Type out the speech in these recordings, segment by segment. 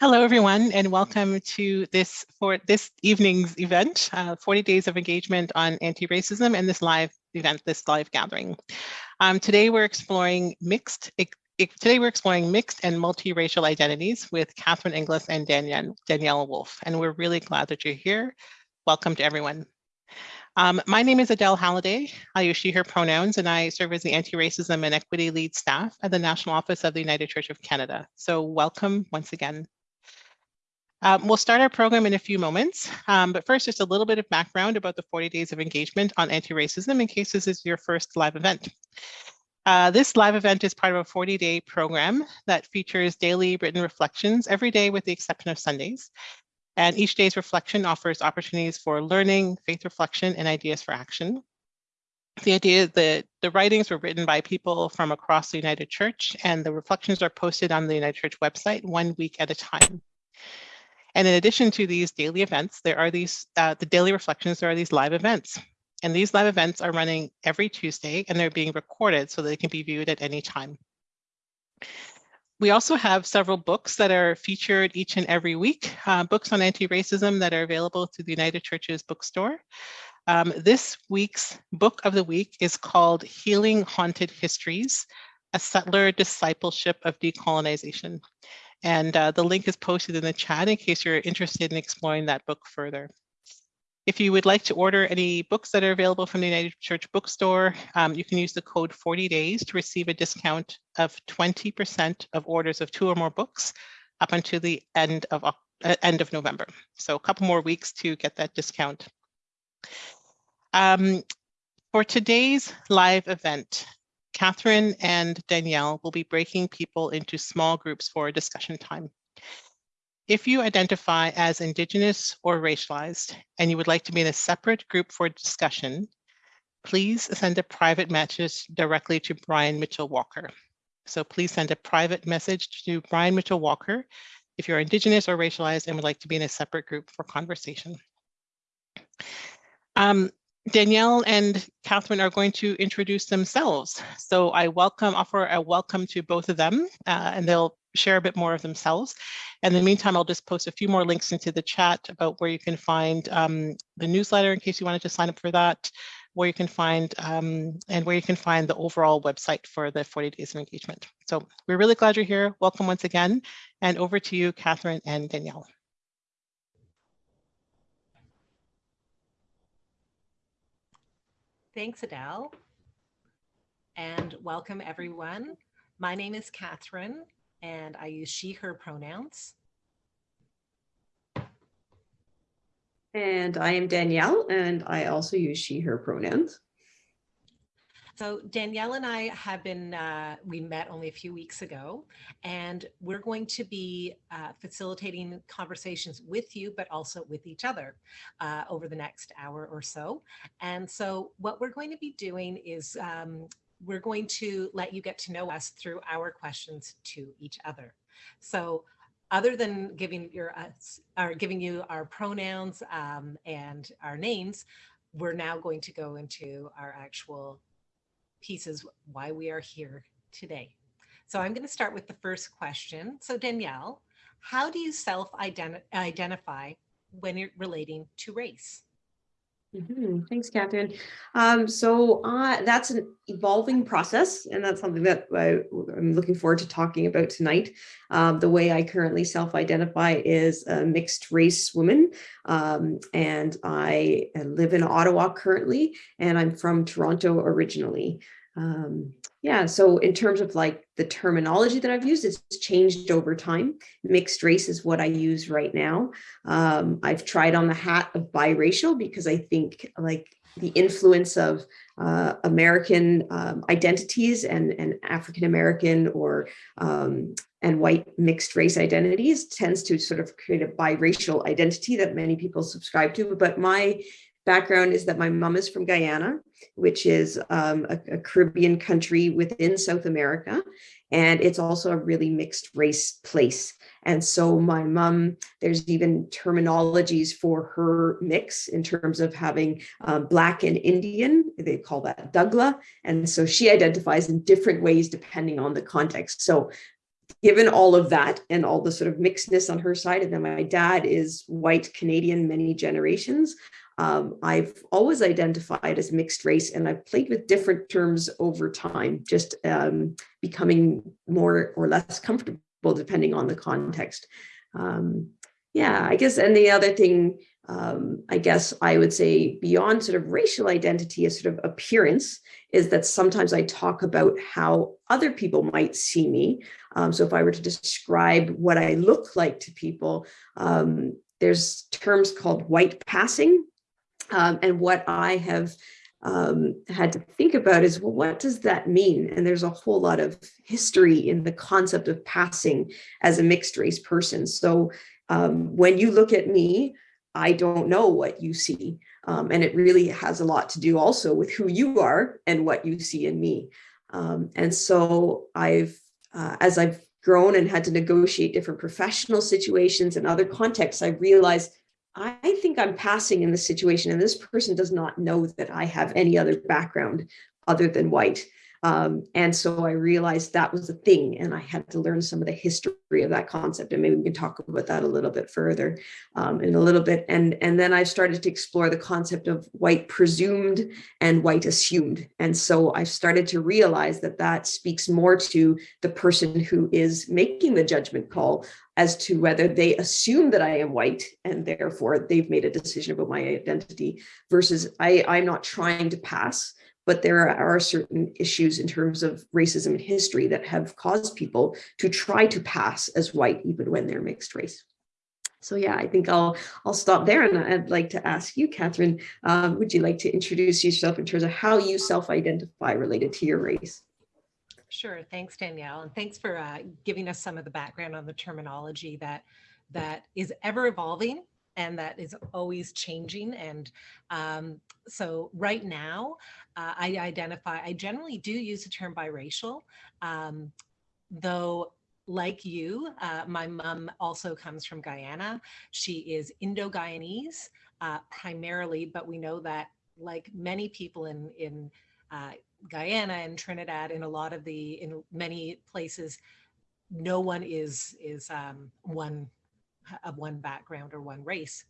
Hello, everyone, and welcome to this for this evening's event, uh, 40 Days of Engagement on Anti-Racism and this live event, this live gathering. Um, today, we're exploring mixed Today, we're exploring mixed and multiracial identities with Catherine Inglis and Danielle, Danielle Wolf, and we're really glad that you're here. Welcome to everyone. Um, my name is Adele Halliday. I use she, her pronouns, and I serve as the Anti-Racism and Equity Lead Staff at the National Office of the United Church of Canada. So welcome once again. Um, we'll start our program in a few moments, um, but first just a little bit of background about the 40 days of engagement on anti-racism in case this is your first live event. Uh, this live event is part of a 40-day program that features daily written reflections every day with the exception of Sundays. And each day's reflection offers opportunities for learning, faith reflection, and ideas for action. The idea that the writings were written by people from across the United Church and the reflections are posted on the United Church website one week at a time. And in addition to these daily events, there are these, uh, the daily reflections, there are these live events. And these live events are running every Tuesday and they're being recorded so they can be viewed at any time. We also have several books that are featured each and every week, uh, books on anti-racism that are available through the United Churches bookstore. Um, this week's book of the week is called Healing Haunted Histories, A Settler Discipleship of Decolonization. And uh, the link is posted in the chat in case you're interested in exploring that book further. If you would like to order any books that are available from the United Church Bookstore, um, you can use the code 40 days to receive a discount of 20% of orders of two or more books up until the end of, uh, end of November. So a couple more weeks to get that discount. Um, for today's live event, Catherine and Danielle will be breaking people into small groups for discussion time. If you identify as Indigenous or racialized and you would like to be in a separate group for discussion, please send a private message directly to Brian Mitchell Walker. So please send a private message to Brian Mitchell Walker if you're Indigenous or racialized and would like to be in a separate group for conversation. Um, Danielle and Catherine are going to introduce themselves. So I welcome, offer a welcome to both of them, uh, and they'll share a bit more of themselves. In the meantime, I'll just post a few more links into the chat about where you can find um, the newsletter in case you wanted to sign up for that, where you can find um, and where you can find the overall website for the 40 days of engagement. So we're really glad you're here. Welcome once again. And over to you, Catherine and Danielle. Thanks, Adele. And welcome everyone. My name is Catherine and I use she, her pronouns. And I am Danielle and I also use she, her pronouns. So Danielle and I have been, uh, we met only a few weeks ago, and we're going to be uh, facilitating conversations with you, but also with each other uh, over the next hour or so. And so what we're going to be doing is um, we're going to let you get to know us through our questions to each other. So other than giving your us or giving you our pronouns um, and our names, we're now going to go into our actual pieces why we are here today. So I'm going to start with the first question. So Danielle, how do you self-identify when you're relating to race? Mm -hmm. Thanks, Catherine. Um, so uh, that's an evolving process, and that's something that I, am looking forward to talking about tonight. Um, the way I currently self-identify is a mixed race woman, um, and I live in Ottawa currently, and I'm from Toronto originally. Um, yeah, so in terms of like the terminology that I've used, it's changed over time. Mixed race is what I use right now. Um, I've tried on the hat of biracial because I think like the influence of uh, American um, identities and, and African-American or um, and white mixed race identities tends to sort of create a biracial identity that many people subscribe to. But my background is that my mom is from Guyana, which is um, a, a, Caribbean country within South America. And it's also a really mixed race place. And so my mom, there's even terminologies for her mix in terms of having um, Black and Indian, they call that Dougla. And so she identifies in different ways depending on the context. So given all of that and all the sort of mixedness on her side, and then my dad is white Canadian, many generations. Um, I've always identified as mixed race and I've played with different terms over time, just um, becoming more or less comfortable depending on the context. Um, yeah, I guess, and the other thing, um, I guess I would say beyond sort of racial identity as sort of appearance is that sometimes I talk about how other people might see me. Um, so if I were to describe what I look like to people, um, there's terms called white passing um, and what I have um, had to think about is, well, what does that mean? And there's a whole lot of history in the concept of passing as a mixed race person. So um, when you look at me, I don't know what you see. Um, and it really has a lot to do also with who you are and what you see in me. Um, and so I've, uh, as I've grown and had to negotiate different professional situations and other contexts, I realized I think I'm passing in this situation and this person does not know that I have any other background other than white. Um, and so I realized that was a thing and I had to learn some of the history of that concept and maybe we can talk about that a little bit further um, in a little bit. And, and then I started to explore the concept of white presumed and white assumed. And so I started to realize that that speaks more to the person who is making the judgment call as to whether they assume that I am white and therefore they've made a decision about my identity versus I, I'm not trying to pass but there are certain issues in terms of racism and history that have caused people to try to pass as white even when they're mixed race. So yeah, I think I'll I'll stop there and I'd like to ask you, Catherine, um, would you like to introduce yourself in terms of how you self-identify related to your race? Sure, thanks Danielle, and thanks for uh, giving us some of the background on the terminology that that is ever evolving and that is always changing. And um, so right now, uh, I identify, I generally do use the term biracial, um, though like you, uh, my mom also comes from Guyana. She is Indo-Guyanese uh, primarily, but we know that like many people in, in uh, Guyana and Trinidad, in a lot of the, in many places, no one is, is um, one of one background or one race.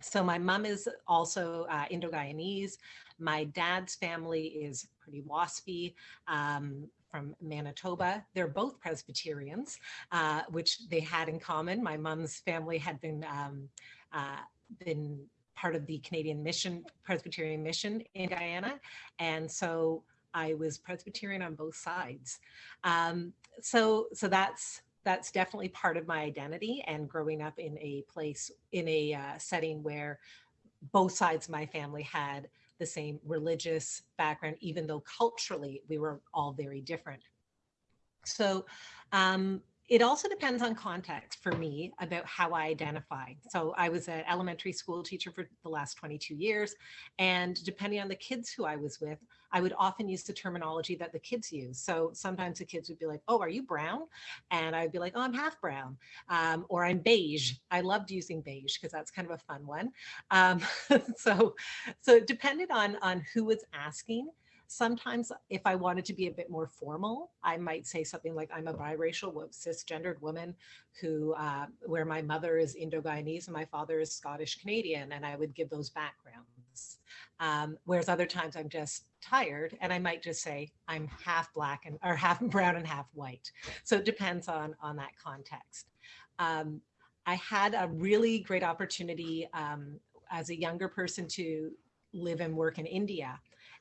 So my mom is also uh, Indo-Guyanese. My dad's family is pretty waspy um, from Manitoba. They're both Presbyterians, uh, which they had in common. My mom's family had been um, uh, been part of the Canadian mission, Presbyterian mission in Guyana. And so I was Presbyterian on both sides. Um, so, so that's that's definitely part of my identity and growing up in a place in a uh, setting where both sides of my family had the same religious background, even though culturally we were all very different. So um, it also depends on context for me about how I identify. So I was an elementary school teacher for the last 22 years, and depending on the kids who I was with, I would often use the terminology that the kids use. So sometimes the kids would be like, oh, are you brown? And I'd be like, oh, I'm half brown, um, or I'm beige. I loved using beige because that's kind of a fun one. Um, so, so it depended on, on who was asking. Sometimes if I wanted to be a bit more formal, I might say something like I'm a biracial cisgendered woman who, uh, where my mother is Indo-Guyanese and my father is Scottish Canadian, and I would give those backgrounds. Um, whereas other times I'm just tired and I might just say I'm half black and or half brown and half white. So it depends on, on that context. Um, I had a really great opportunity um, as a younger person to live and work in India.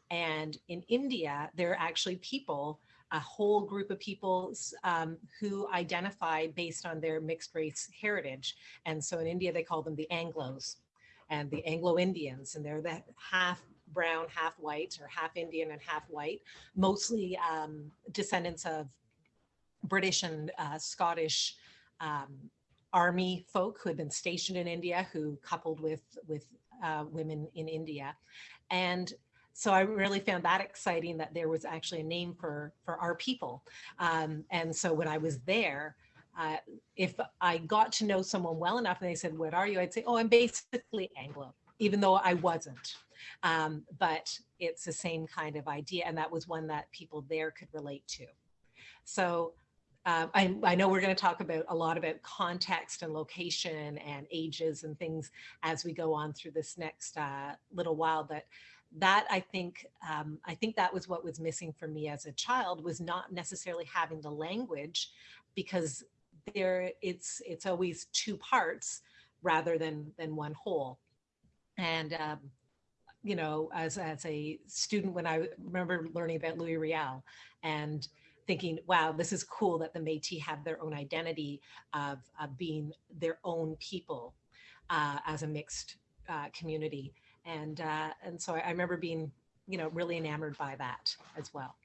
And in India, there are actually people, a whole group of people um, who identify based on their mixed race heritage. And so in India, they call them the Anglos and the Anglo-Indians, and they're the half brown, half white, or half Indian and half white, mostly um, descendants of British and uh, Scottish um, army folk who had been stationed in India, who coupled with, with uh, women in India. And so I really found that exciting that there was actually a name for, for our people. Um, and so when I was there, uh, if I got to know someone well enough and they said, what are you? I'd say, oh, I'm basically Anglo, even though I wasn't. Um, but it's the same kind of idea. And that was one that people there could relate to. So uh, I, I know we're going to talk about a lot about context and location and ages and things as we go on through this next uh, little while. But that I think um, I think that was what was missing for me as a child was not necessarily having the language because there it's it's always two parts rather than than one whole. And um, you know, as as a student, when I remember learning about Louis Riel and thinking, wow, this is cool that the Métis have their own identity of, of being their own people uh, as a mixed uh, community. And, uh, and so I, I remember being, you know, really enamored by that as well.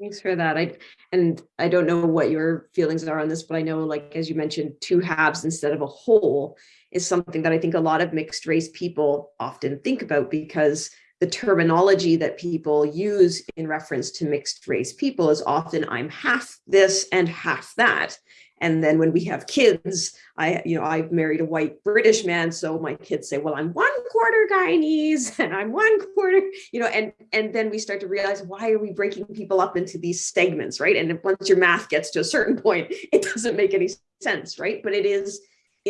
Thanks for that. I and I don't know what your feelings are on this, but I know, like as you mentioned, two halves instead of a whole is something that I think a lot of mixed race people often think about because the terminology that people use in reference to mixed race people is often I'm half this and half that. And then when we have kids, I, you know, I've married a white British man. So my kids say, well, I'm one quarter Guyanese and I'm one quarter, you know, and, and then we start to realize, why are we breaking people up into these segments, right? And once your math gets to a certain point, it doesn't make any sense, right? But it is,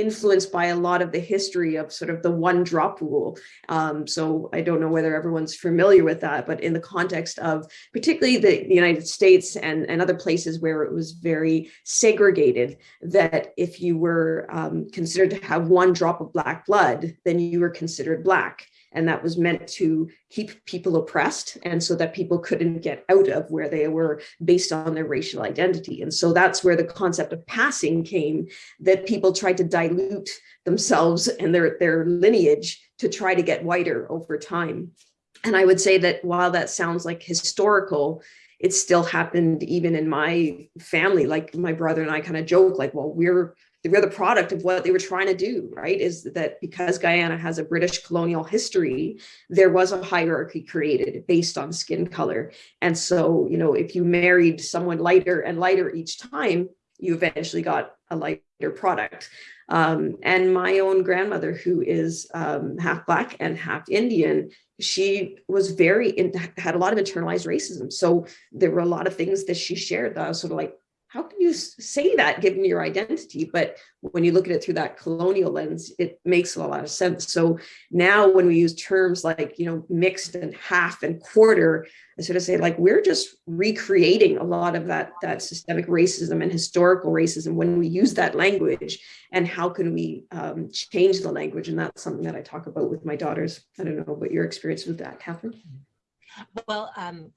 influenced by a lot of the history of sort of the one drop rule. Um, so I don't know whether everyone's familiar with that, but in the context of particularly the, the United States and, and other places where it was very segregated, that if you were um, considered to have one drop of black blood, then you were considered black and that was meant to keep people oppressed and so that people couldn't get out of where they were based on their racial identity. And so that's where the concept of passing came that people tried to dilute themselves and their their lineage to try to get whiter over time. And i would say that while that sounds like historical it still happened even in my family. Like my brother and i kind of joke like well we're we're the product of what they were trying to do, right? Is that because Guyana has a British colonial history, there was a hierarchy created based on skin color. And so, you know, if you married someone lighter and lighter each time, you eventually got a lighter product. Um, and my own grandmother, who is um, half Black and half Indian, she was very, in, had a lot of internalized racism. So there were a lot of things that she shared that I was sort of like, how can you say that given your identity? But when you look at it through that colonial lens, it makes a lot of sense. So now when we use terms like, you know, mixed and half and quarter, I sort of say like, we're just recreating a lot of that, that systemic racism and historical racism when we use that language and how can we um, change the language? And that's something that I talk about with my daughters. I don't know what your experience with that, Catherine. Well, um,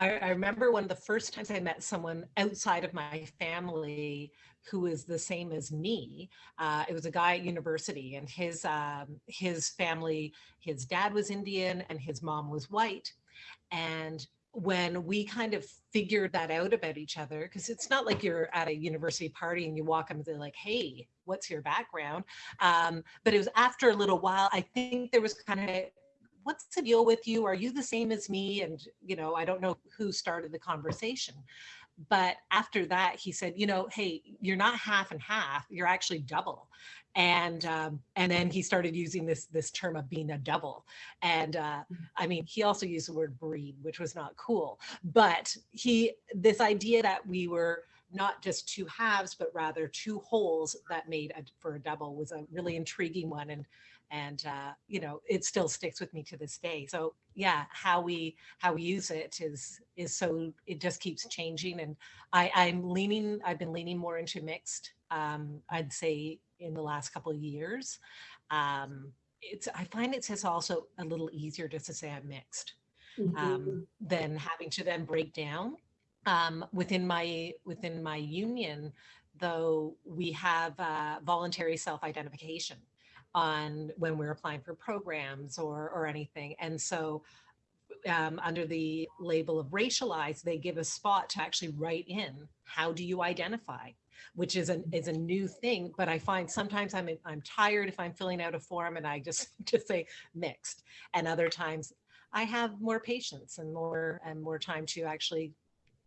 I, I, remember one of the first times I met someone outside of my family who was the same as me. Uh, it was a guy at university, and his um, his family, his dad was Indian and his mom was white. And when we kind of figured that out about each other, because it's not like you're at a university party and you walk up and they're like, "Hey, what's your background?" Um, but it was after a little while. I think there was kind of what's the deal with you? Are you the same as me? And, you know, I don't know who started the conversation. But after that, he said, you know, hey, you're not half and half, you're actually double. And um, and then he started using this this term of being a double. And uh. I mean, he also used the word breed, which was not cool. But he this idea that we were not just two halves, but rather two wholes that made a, for a double was a really intriguing one. And and uh, you know it still sticks with me to this day. So yeah how we how we use it is is so it just keeps changing and i i'm leaning i've been leaning more into mixed um i'd say in the last couple of years. Um it's i find it's just also a little easier just to say i'm mixed mm-hmm. um than having to then break down. Um within my within my union though we have uh, voluntary self-identification on when we're applying for programs or, or anything. And so um, under the label of racialized, they give a spot to actually write in, how do you identify? Which is a, is a new thing, but I find sometimes I'm, I'm tired if I'm filling out a form and I just, just say mixed. And other times I have more patience and more and more time to actually,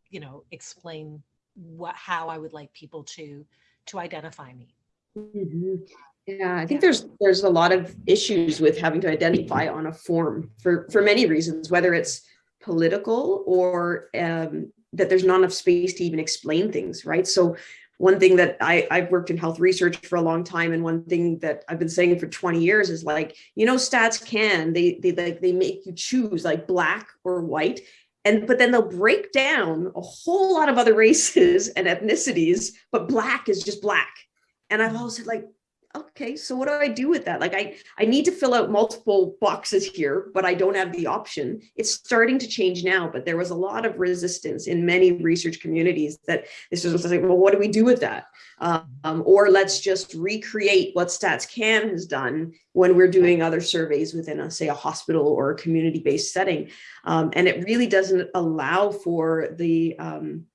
you know, explain what, how I would like people to, to identify me. Mm -hmm. Yeah, I think there's there's a lot of issues with having to identify on a form for for many reasons, whether it's political or um, that there's not enough space to even explain things, right? So one thing that I, I've worked in health research for a long time, and one thing that I've been saying for 20 years is like, you know, stats can, they they like they make you choose like black or white. And but then they'll break down a whole lot of other races and ethnicities, but black is just black. And I've always said, like, okay, so what do I do with that? Like I, I need to fill out multiple boxes here, but I don't have the option. It's starting to change now, but there was a lot of resistance in many research communities that this was like, well, what do we do with that? Um, or let's just recreate what StatsCan has done when we're doing other surveys within a, say a hospital or a community-based setting. Um, and it really doesn't allow for the, um,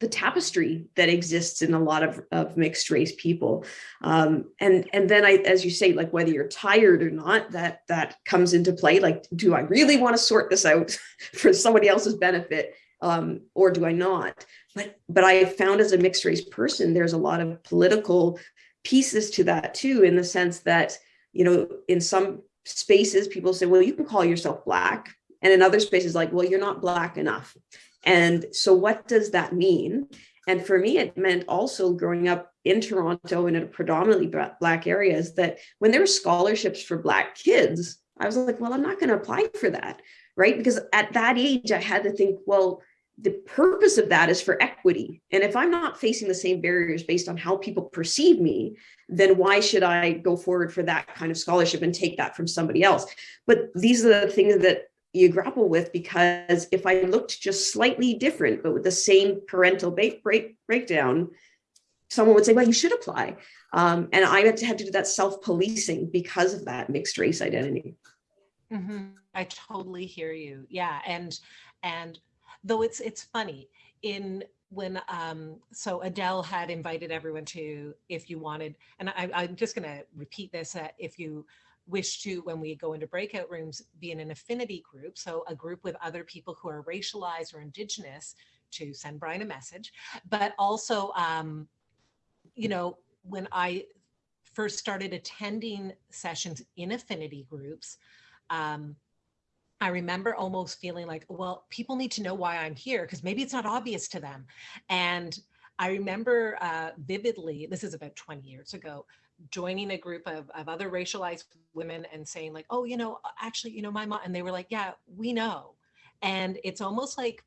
the tapestry that exists in a lot of, of mixed race people. Um, and, and then I, as you say, like whether you're tired or not, that, that comes into play. Like, do I really want to sort this out for somebody else's benefit? Um, or do I not? But, but I found as a mixed race person, there's a lot of political pieces to that too, in the sense that, you know, in some spaces, people say, well, you can call yourself black. And in other spaces, like, well, you're not black enough. And so what does that mean? And for me, it meant also growing up in Toronto and in a predominantly black areas that when there were scholarships for black kids, I was like, well, I'm not going to apply for that, right? Because at that age, I had to think, well, the purpose of that is for equity. And if I'm not facing the same barriers based on how people perceive me, then why should I go forward for that kind of scholarship and take that from somebody else? But these are the things that you grapple with because if I looked just slightly different, but with the same parental break, break, breakdown, someone would say, well, you should apply. Um, and I had to have to do that self-policing because of that mixed race identity. Mm -hmm. I totally hear you. Yeah. And, and though it's, it's funny in when, um, so Adele had invited everyone to, if you wanted, and I, I'm just going to repeat this, uh, if you wish to, when we go into breakout rooms, be in an affinity group, so a group with other people who are racialized or indigenous to send Brian a message, but also, um, you know, when I first started attending sessions in affinity groups, um, I remember almost feeling like, well, people need to know why I'm here because maybe it's not obvious to them. And I remember uh, vividly, this is about 20 years ago, joining a group of, of other racialized women and saying like, oh, you know, actually, you know, my mom, and they were like, yeah, we know. And it's almost like,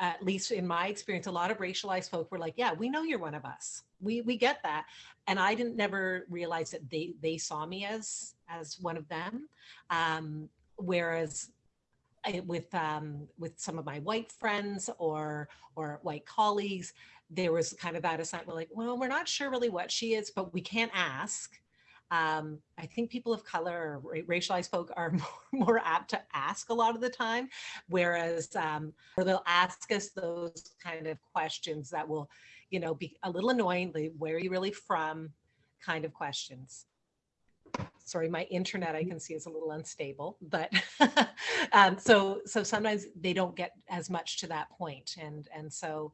at least in my experience, a lot of racialized folk were like, yeah, we know you're one of us. We, we get that. And I didn't never realize that they, they saw me as, as one of them. Um, whereas I, with, um, with some of my white friends or, or white colleagues, there was kind of that aside. We're like, well, we're not sure really what she is, but we can't ask. Um, I think people of color or racialized folk are more, more, apt to ask a lot of the time, whereas um, or they'll ask us those kind of questions that will, you know, be a little annoying. Like, where are you really from? Kind of questions. Sorry, my internet I can see is a little unstable, but um, so so sometimes they don't get as much to that point, and and so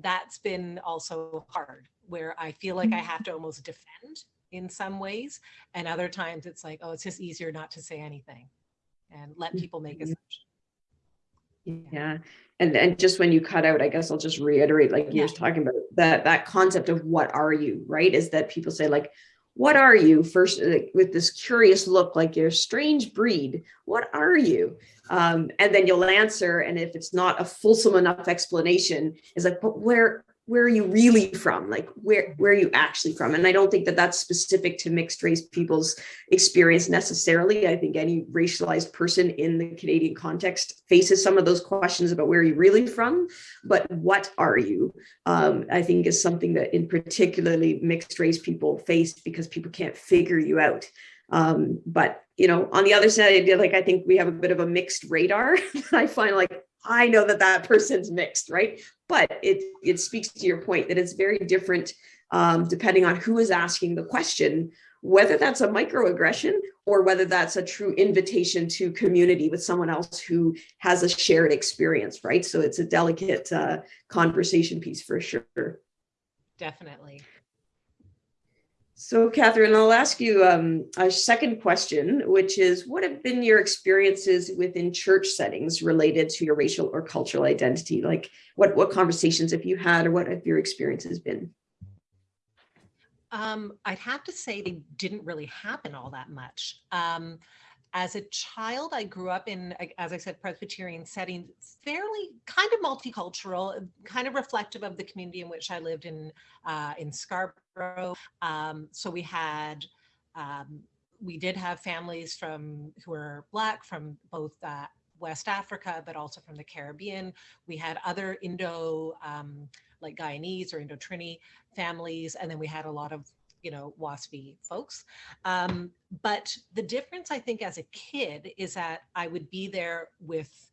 that's been also hard where I feel like I have to almost defend in some ways. And other times it's like, oh, it's just easier not to say anything and let people make Mm-hmm. assumptions. Yeah. And, and just when you cut out, I guess I'll just reiterate, like you Yeah. were talking about that, that concept of what are you, right? Is that people say like, what are you first with this curious look, like you're a strange breed. What are you? Um, and then you'll answer. And if it's not a fulsome enough explanation, is like, but where, where are you really from? Like where, where are you actually from? And I don't think that that's specific to mixed race people's experience necessarily. I think any racialized person in the Canadian context faces some of those questions about where are you're really from, but what are you? Um, I think is something that in particularly mixed race people face because people can't figure you out. Um, but you know, on the other side, like I think we have a bit of a mixed radar. I find like I know that that person's mixed, right? But it it speaks to your point that it's very different um, depending on who is asking the question, whether that's a microaggression or whether that's a true invitation to community with someone else who has a shared experience, right? So it's a delicate uh, conversation piece for sure. Definitely. So Catherine, I'll ask you um, a second question, which is what have been your experiences within church settings related to your racial or cultural identity? Like what, what conversations have you had or what have your experiences been? Um, I'd have to say they didn't really happen all that much. Um, as a child, I grew up in, as I said, Presbyterian setting, fairly kind of multicultural, kind of reflective of the community in which I lived in uh, in Scarborough. Um, so we had, um, we did have families from who were Black from both uh, West Africa, but also from the Caribbean. We had other Indo, um, like Guyanese or Indo-Trini families, and then we had a lot of you know, WASPy folks. Um, but the difference I think as a kid is that I would be there with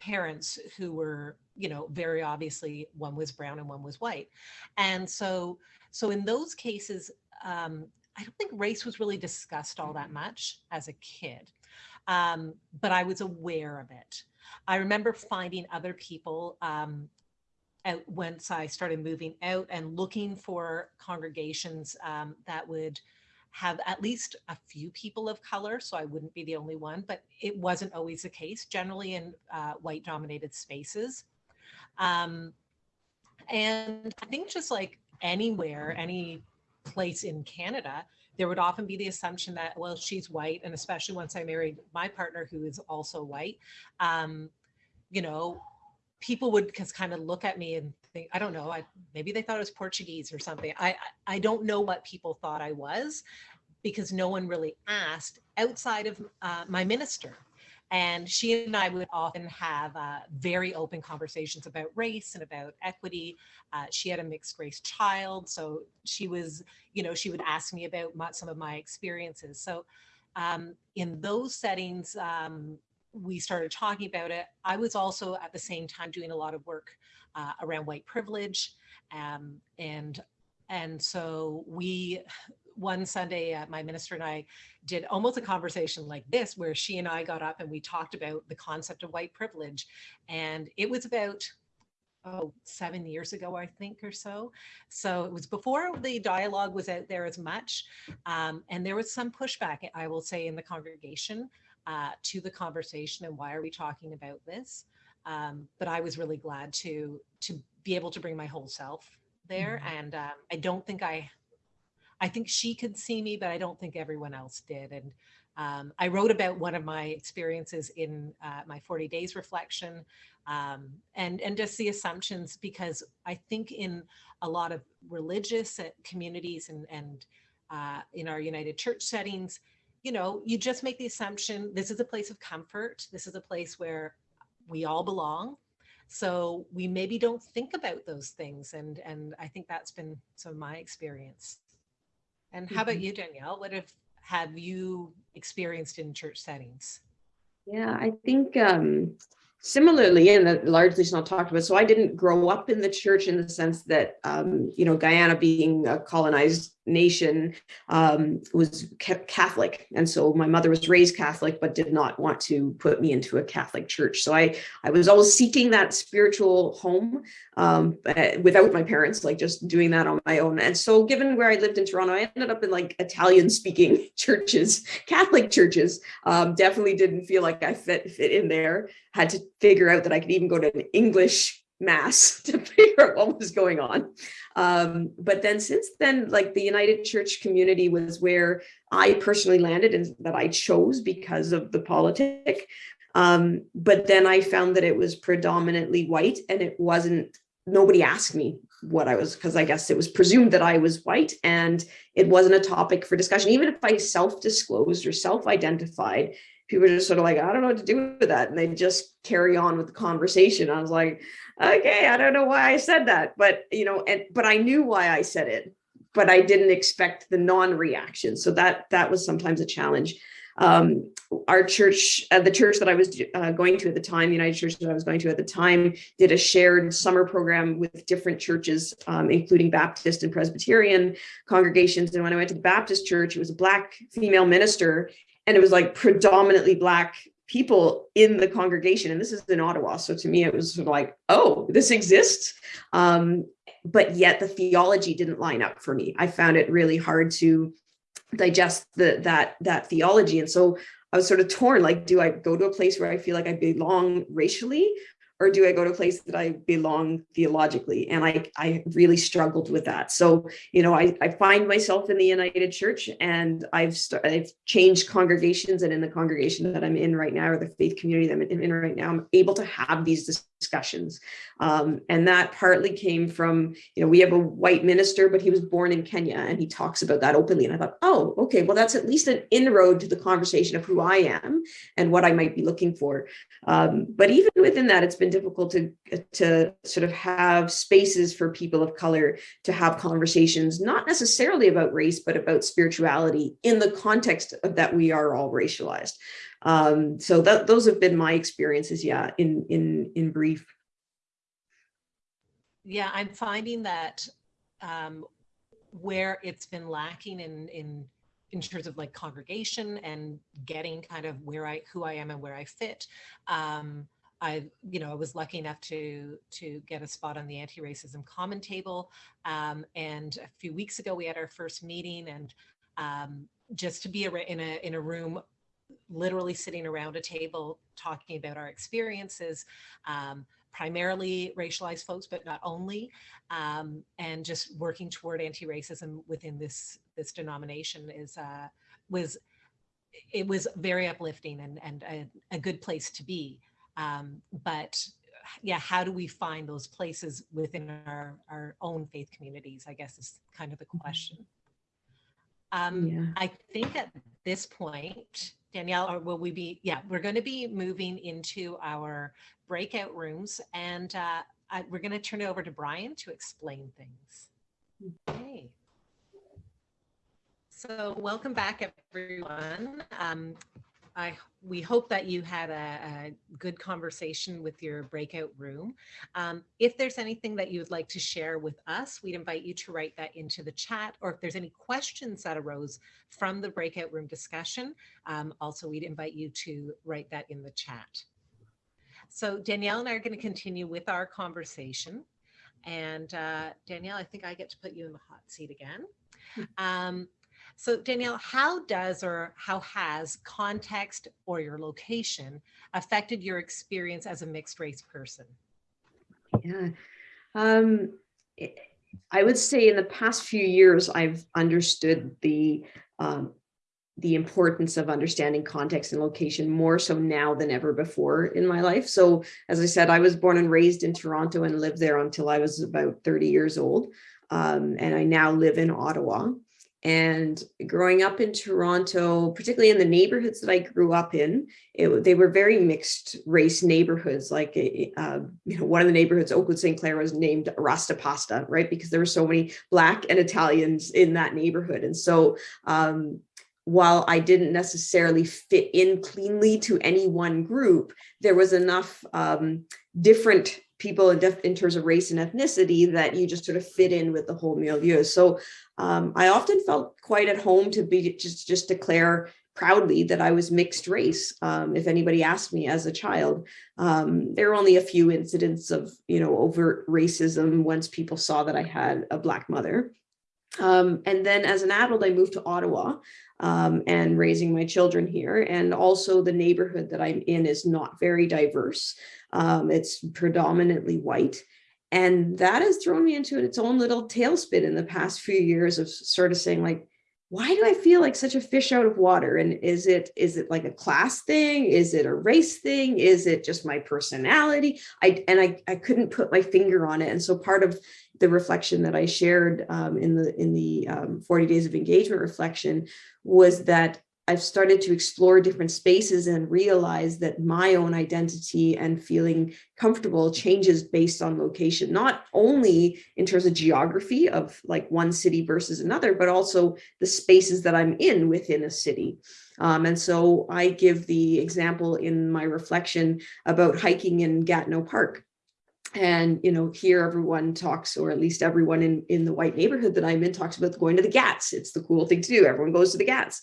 parents who were, you know, very obviously one was brown and one was white. And so, so in those cases, um, I don't think race was really discussed all that much as a kid, um, but I was aware of it. I remember finding other people um, out once I started moving out and looking for congregations um, that would have at least a few people of color, so I wouldn't be the only one, but it wasn't always the case, generally in uh, white dominated spaces. Um, and I think just like anywhere, any place in Canada, there would often be the assumption that, well, she's white, and especially once I married my partner who is also white, um, you know, people would just kind of look at me and think, I don't know, I, maybe they thought I was Portuguese or something. I, I don't know what people thought I was because no one really asked outside of uh, my minister. And she and I would often have uh, very open conversations about race and about equity. Uh, she had a mixed race child. So she was, you know, she would ask me about my, some of my experiences. So um, in those settings, um, we started talking about it. I was also at the same time doing a lot of work uh, around white privilege. Um, and, and so we, one Sunday, uh, my minister and I did almost a conversation like this, where she and I got up and we talked about the concept of white privilege. And it was about oh, seven years ago, I think, or so. So it was before the dialogue was out there as much. Um, and there was some pushback, I will say, in the congregation uh, to the conversation and why are we talking about this? Um, but I was really glad to to be able to bring my whole self there. Mm -hmm. And um, I don't think I, I think she could see me, but I don't think everyone else did. And um, I wrote about one of my experiences in uh, my 40 days reflection um, and, and just the assumptions, because I think in a lot of religious uh, communities and, and uh, in our United Church settings, you know, you just make the assumption this is a place of comfort. This is a place where we all belong. So we maybe don't think about those things. And, and I think that's been some of my experience. And how about mm-hmm. you, Danielle? What have, have you experienced in church settings? Yeah, I think um, similarly, and largely it's not talked about, so I didn't grow up in the church in the sense that, um, you know, Guyana being a colonized nation um, was Catholic. And so my mother was raised Catholic, but did not want to put me into a Catholic church. So I, I was always seeking that spiritual home um, eh, without my parents, like just doing that on my own. And so given where I lived in Toronto, I ended up in like Italian speaking churches, Catholic churches, um, definitely didn't feel like I fit, fit in there. Had to figure out that I could even go to an English mass to figure out what was going on. Um, but then since then, like the United Church community was where I personally landed and that I chose because of the politic. Um, but then I found that it was predominantly white and it wasn't, nobody asked me what I was, because I guess it was presumed that I was white and it wasn't a topic for discussion. Even if I self-disclosed or self-identified, people are just sort of like, I don't know what to do with that. And they just carry on with the conversation. I was like, okay, I don't know why I said that, but you know, and but I knew why I said it, but I didn't expect the non-reaction. So that that was sometimes a challenge. Um, our church, uh, the church that I was uh, going to at the time, the United Church that I was going to at the time, did a shared summer program with different churches, um, including Baptist and Presbyterian congregations. And when I went to the Baptist church, it was a black female minister, and it was like predominantly black people in the congregation and this is in Ottawa so to me it was sort of like oh this exists um, but yet the theology didn't line up for me. I found it really hard to digest the that that theology and so I was sort of torn like do I go to a place where I feel like I belong racially or do I go to a place that I belong theologically? And I, I really struggled with that. So, you know, I, I find myself in the United Church and I've, I've changed congregations and in the congregation that I'm in right now, or the faith community that I'm in right now, I'm able to have these discussions. Um, and that partly came from, you know, we have a white minister, but he was born in Kenya and he talks about that openly. And I thought, oh, okay, well, that's at least an inroad to the conversation of who I am and what I might be looking for. Um, but even within that, it's been difficult to, to sort of have spaces for people of color to have conversations, not necessarily about race, but about spirituality in the context of that we are all racialized. Um, so that those have been my experiences, yeah, in in in brief. Yeah, I'm finding that um, where it's been lacking in in in terms of like congregation and getting kind of where I who I am and where I fit. Um, I, you know, I was lucky enough to to get a spot on the anti-racism common table. Um, and a few weeks ago, we had our first meeting, and um, just to be in a in a room literally sitting around a table talking about our experiences, um, primarily racialized folks, but not only, um, and just working toward anti-racism within this this denomination is uh, was it was very uplifting and and a, a good place to be. Um, but yeah, how do we find those places within our our own faith communities? I guess is kind of the mm-hmm. question. Um, yeah. I think at this point, Danielle, or will we be, yeah, we're going to be moving into our breakout rooms and uh, I, we're going to turn it over to Brian to explain things. Okay. So welcome back, everyone. Um, I, we hope that you had a, a, good conversation with your breakout room. Um, if there's anything that you would like to share with us, we'd invite you to write that into the chat, or if there's any questions that arose from the breakout room discussion, um, also we'd invite you to write that in the chat. So Danielle and I are going to continue with our conversation. And uh, Danielle, I think I get to put you in the hot seat again. Hmm. Um, so Danielle, how does or how has context or your location affected your experience as a mixed race person? Yeah, um, I would say in the past few years, I've understood the um, the importance of understanding context and location more so now than ever before in my life. So as I said, I was born and raised in Toronto and lived there until I was about 30 years old. Um, and I now live in Ottawa. And growing up in Toronto, particularly in the neighborhoods that I grew up in, it, they were very mixed race neighborhoods. Like, uh, you know, one of the neighborhoods, Oakwood St. Clair, was named Rasta Pasta, right? Because there were so many Black and Italians in that neighborhood. And so, um, while I didn't necessarily fit in cleanly to any one group, there was enough um, different people in, in, terms of race and ethnicity that you just sort of fit in with the whole milieu. So um, I often felt quite at home to be just, just declare proudly that I was mixed race. Um, if anybody asked me as a child, um, there were only a few incidents of, you know, overt racism once people saw that I had a black mother. Um, and then as an adult, I moved to Ottawa um, and raising my children here. And also the neighborhood that I'm in is not very diverse. Um, it's predominantly white. And that has thrown me into its own little tailspin in the past few years of sort of saying like, why do I feel like such a fish out of water? And is it is it like a class thing? Is it a race thing? Is it just my personality? I and I, I couldn't put my finger on it. And so part of the reflection that I shared um, in the in the um, 40 days of engagement reflection was that I've started to explore different spaces and realize that my own identity and feeling comfortable changes based on location, not only in terms of geography of like one city versus another, but also the spaces that I'm in within a city. Um, and so I give the example in my reflection about hiking in Gatineau Park. And you know here everyone talks or at least everyone in in the white neighborhood that i'm in talks about going to the gats. It's the cool thing to do. Everyone goes to the gats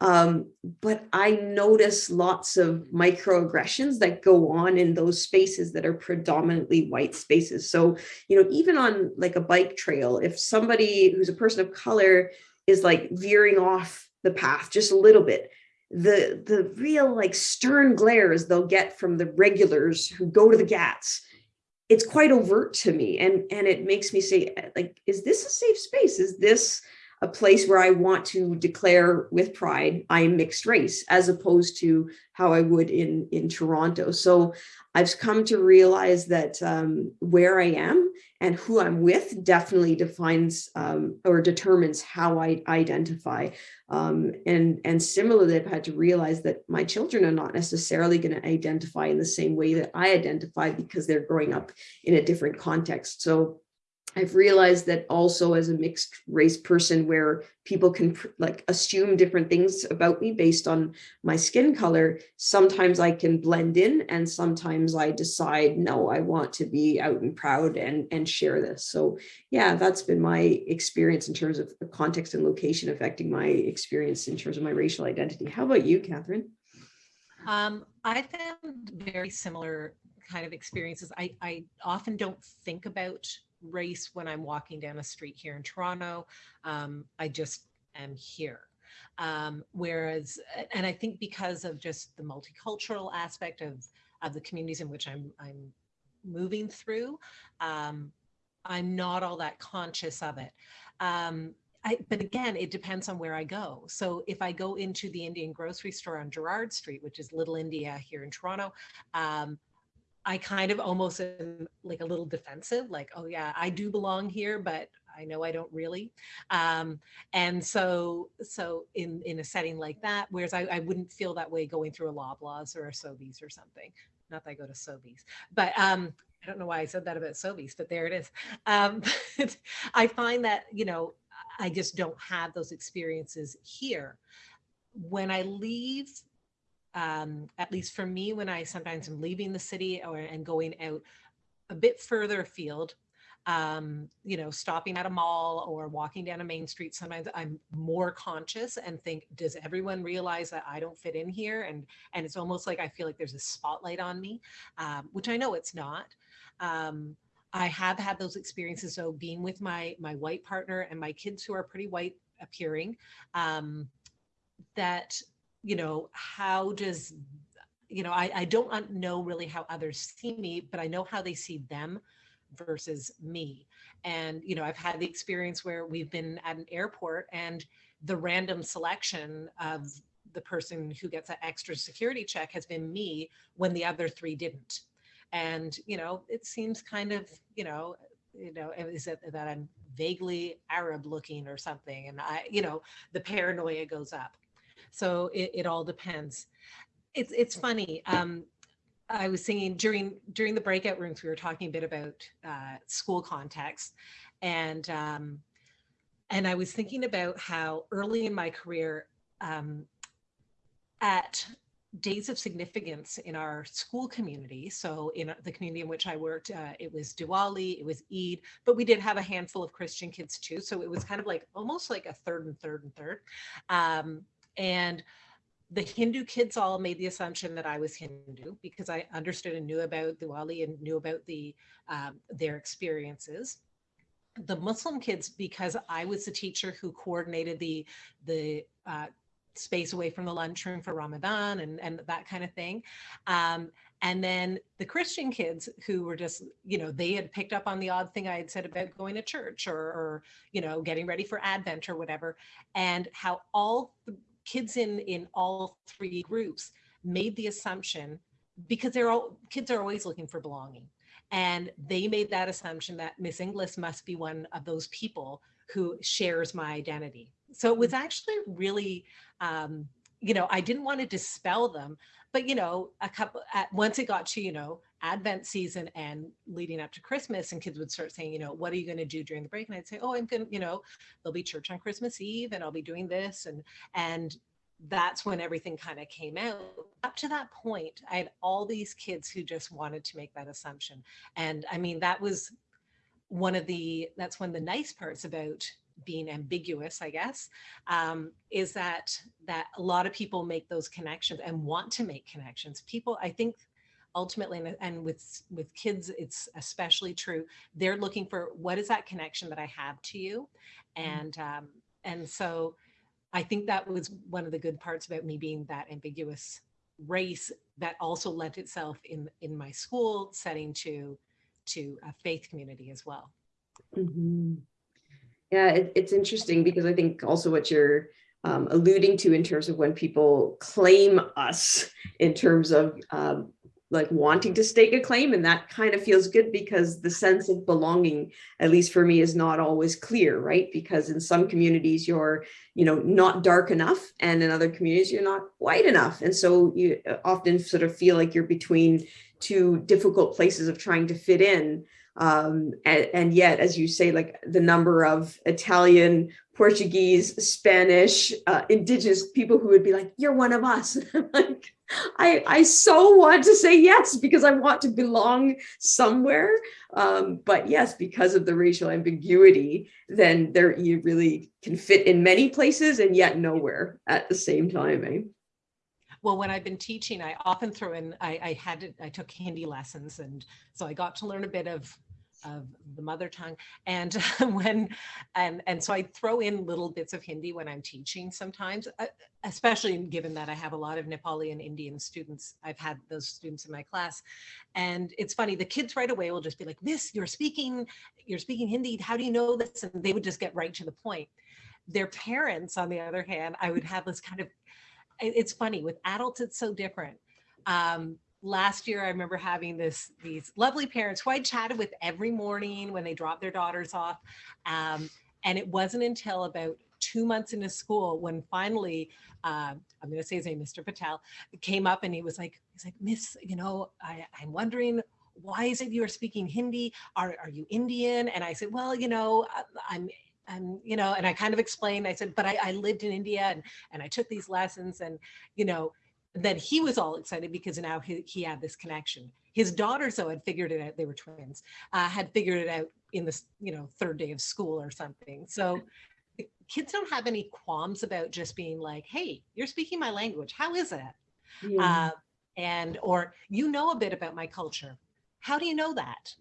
Um, but I notice lots of microaggressions that go on in those spaces that are predominantly white spaces. So, you know, even on like a bike trail, if somebody who's a person of color is like veering off the path just a little bit, the the real like stern glares they'll get from the regulars who go to the gats it's quite overt to me and and it makes me say like is this a safe space is this a place where I want to declare with pride I am mixed race, as opposed to how I would in, in Toronto. So I've come to realize that um, where I am and who I'm with definitely defines um, or determines how I identify. Um, and, and similarly, I've had to realize that my children are not necessarily going to identify in the same way that I identify because they're growing up in a different context. So I've realized that also as a mixed race person where people can like assume different things about me based on my skin color, sometimes I can blend in and sometimes I decide, no, I want to be out and proud and, and share this. So yeah, that's been my experience in terms of context and location affecting my experience in terms of my racial identity. How about you, Catherine? Um, I found very similar kind of experiences. I, I often don't think about race when I'm walking down a street here in Toronto. Um, I just am here. Um, whereas, and I think because of just the multicultural aspect of, of the communities in which I'm, I'm moving through, um, I'm not all that conscious of it. Um, I, but again, it depends on where I go. So if I go into the Indian grocery store on Gerrard Street, which is Little India here in Toronto, um, I kind of almost am like a little defensive, like, oh yeah, I do belong here, but I know I don't really. Um, and so, so in, in a setting like that, whereas I, I wouldn't feel that way going through a Loblaws or a Sobeys or something. Not that I go to Sobeys, but um, I don't know why I said that about Sobeys, but there it is. Um, I find that, you know, I just don't have those experiences here. When I leave um, at least for me, when I sometimes am leaving the city or and going out a bit further afield, um, you know, stopping at a mall or walking down a main street, sometimes I'm more conscious and think, does everyone realize that I don't fit in here? And and it's almost like I feel like there's a spotlight on me, um, which I know it's not. Um, I have had those experiences, so being with my my white partner and my kids who are pretty white appearing, um, that you know, how does, you know, I, I don't know really how others see me, but I know how they see them versus me. And, you know, I've had the experience where we've been at an airport and the random selection of the person who gets an extra security check has been me when the other three didn't. And, you know, it seems kind of, you know, you know, is it that I'm vaguely Arab looking or something? And I, you know, the paranoia goes up. So it, it all depends. It's it's funny. Um, I was singing during during the breakout rooms. We were talking a bit about uh, school context, and um, and I was thinking about how early in my career, um, at days of significance in our school community. So in the community in which I worked, uh, it was Diwali, it was Eid, but we did have a handful of Christian kids too. So it was kind of like almost like a third and third and third. Um, and the Hindu kids all made the assumption that I was Hindu because I understood and knew about Diwali and knew about the um, their experiences. The Muslim kids, because I was the teacher who coordinated the the uh, space away from the lunchroom for Ramadan and and that kind of thing. Um, and then the Christian kids who were just, you know, they had picked up on the odd thing I had said about going to church or, or you know, getting ready for Advent or whatever, and how all kids in in all three groups made the assumption because they're all kids are always looking for belonging. And they made that assumption that miss inglis must be one of those people who shares my identity. So it was actually really um, you know i didn't want to dispel them but you know a couple at once it got to you know advent season and leading up to christmas and kids would start saying you know what are you going to do during the break? And i'd say oh i'm going to you know there'll be church on christmas eve and i'll be doing this and and that's when everything kind of came out. Up to that point i had all these kids who just wanted to make that assumption. And i mean that was one of the that's one of the nice parts about being ambiguous, I guess, um, is that that a lot of people make those connections and want to make connections. People, I think, ultimately, and, and with with kids, it's especially true. They're looking for what is that connection that I have to you, and um, and so I think that was one of the good parts about me being that ambiguous race that also lent itself in in my school setting to to a faith community as well. Mhm. Yeah, it, it's interesting because I think also what you're um, alluding to in terms of when people claim us in terms of um, like wanting to stake a claim and that kind of feels good because the sense of belonging at least for me is not always clear right? Because in some communities you're you know not dark enough and in other communities you're not white enough. And so you uh, often sort of feel like you're between two difficult places of trying to fit in. Um, and, and yet as you say like the number of Italian Portuguese Spanish uh, indigenous people who would be like you're one of us. Like I, I so want to say yes because I want to belong somewhere. Um, but yes, because of the racial ambiguity, then there you really can fit in many places and yet nowhere at the same time. Eh? Well, when I've been teaching, I often throw in, I, I had, to, I took Hindi lessons. And so I got to learn a bit of of the mother tongue. And when and and so i throw in little bits of hindi when i'm teaching sometimes uh, especially given that i have a lot of nepali and indian students. I've had those students in my class. And it's funny the kids right away will just be like miss you're speaking you're speaking hindi. How do you know this? And they would just get right to the point. Their parents on the other hand i would have this kind of it's funny with adults it's so different. Um, last year I remember having this these lovely parents who I chatted with every morning when they dropped their daughters off. Um, and it wasn't until about two months into school when finally, uh, I'm going to say his name, Mr. Patel, came up and he was like, he's like, Miss, you know, I, I'm wondering why is it you are speaking Hindi? Are, are you Indian? And I said, well, you know, I'm and you know and i kind of explained i said but I, I, lived in india and and i took these lessons and you know then he was all excited because now he, he had this connection. His daughters, though, had figured it out. They were twins, uh, had figured it out in the you know third day of school or something. So kids don't have any qualms about just being like, "Hey, you're speaking my language. How is it?" Yeah. Uh, and or you know a bit about my culture. How do you know that?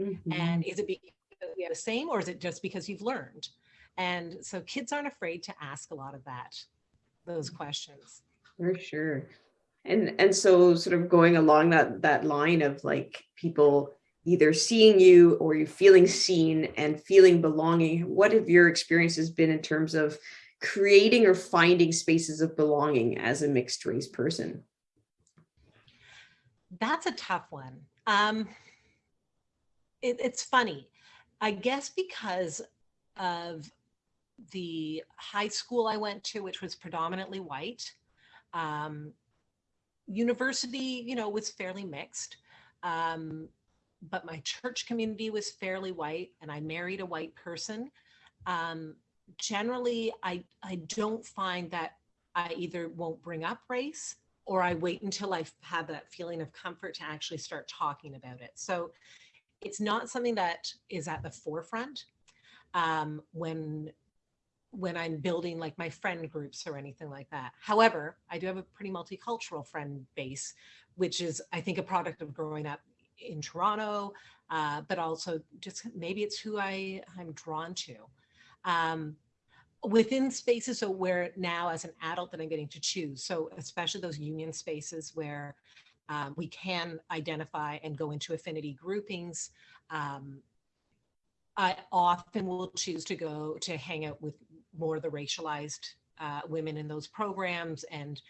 Mm-hmm. And is it because we have the same, or is it just because you've learned? And so kids aren't afraid to ask a lot of that, those questions. For sure. And and so sort of going along that that line of like people either seeing you or you feeling seen and feeling belonging, what have your experiences been in terms of creating or finding spaces of belonging as a mixed race person? That's a tough one. Um, it, it's funny. I guess because of the high school I went to, which was predominantly white, um, university, you know, was fairly mixed. Um, but my church community was fairly white and I married a white person. Um, generally, I, I don't find that I either won't bring up race or I wait until I've that feeling of comfort to actually start talking about it. So it's not something that is at the forefront um, when when I'm building like my friend groups or anything like that. However, I do have a pretty multicultural friend base, which is, I think, a product of growing up in Toronto, uh, but also just maybe it's who I, I'm drawn to. Um, within spaces so where now as an adult that I'm getting to choose. So especially those union spaces where um, we can identify and go into affinity groupings. Um, I often will choose to go to hang out with more the racialized uh, women in those programs and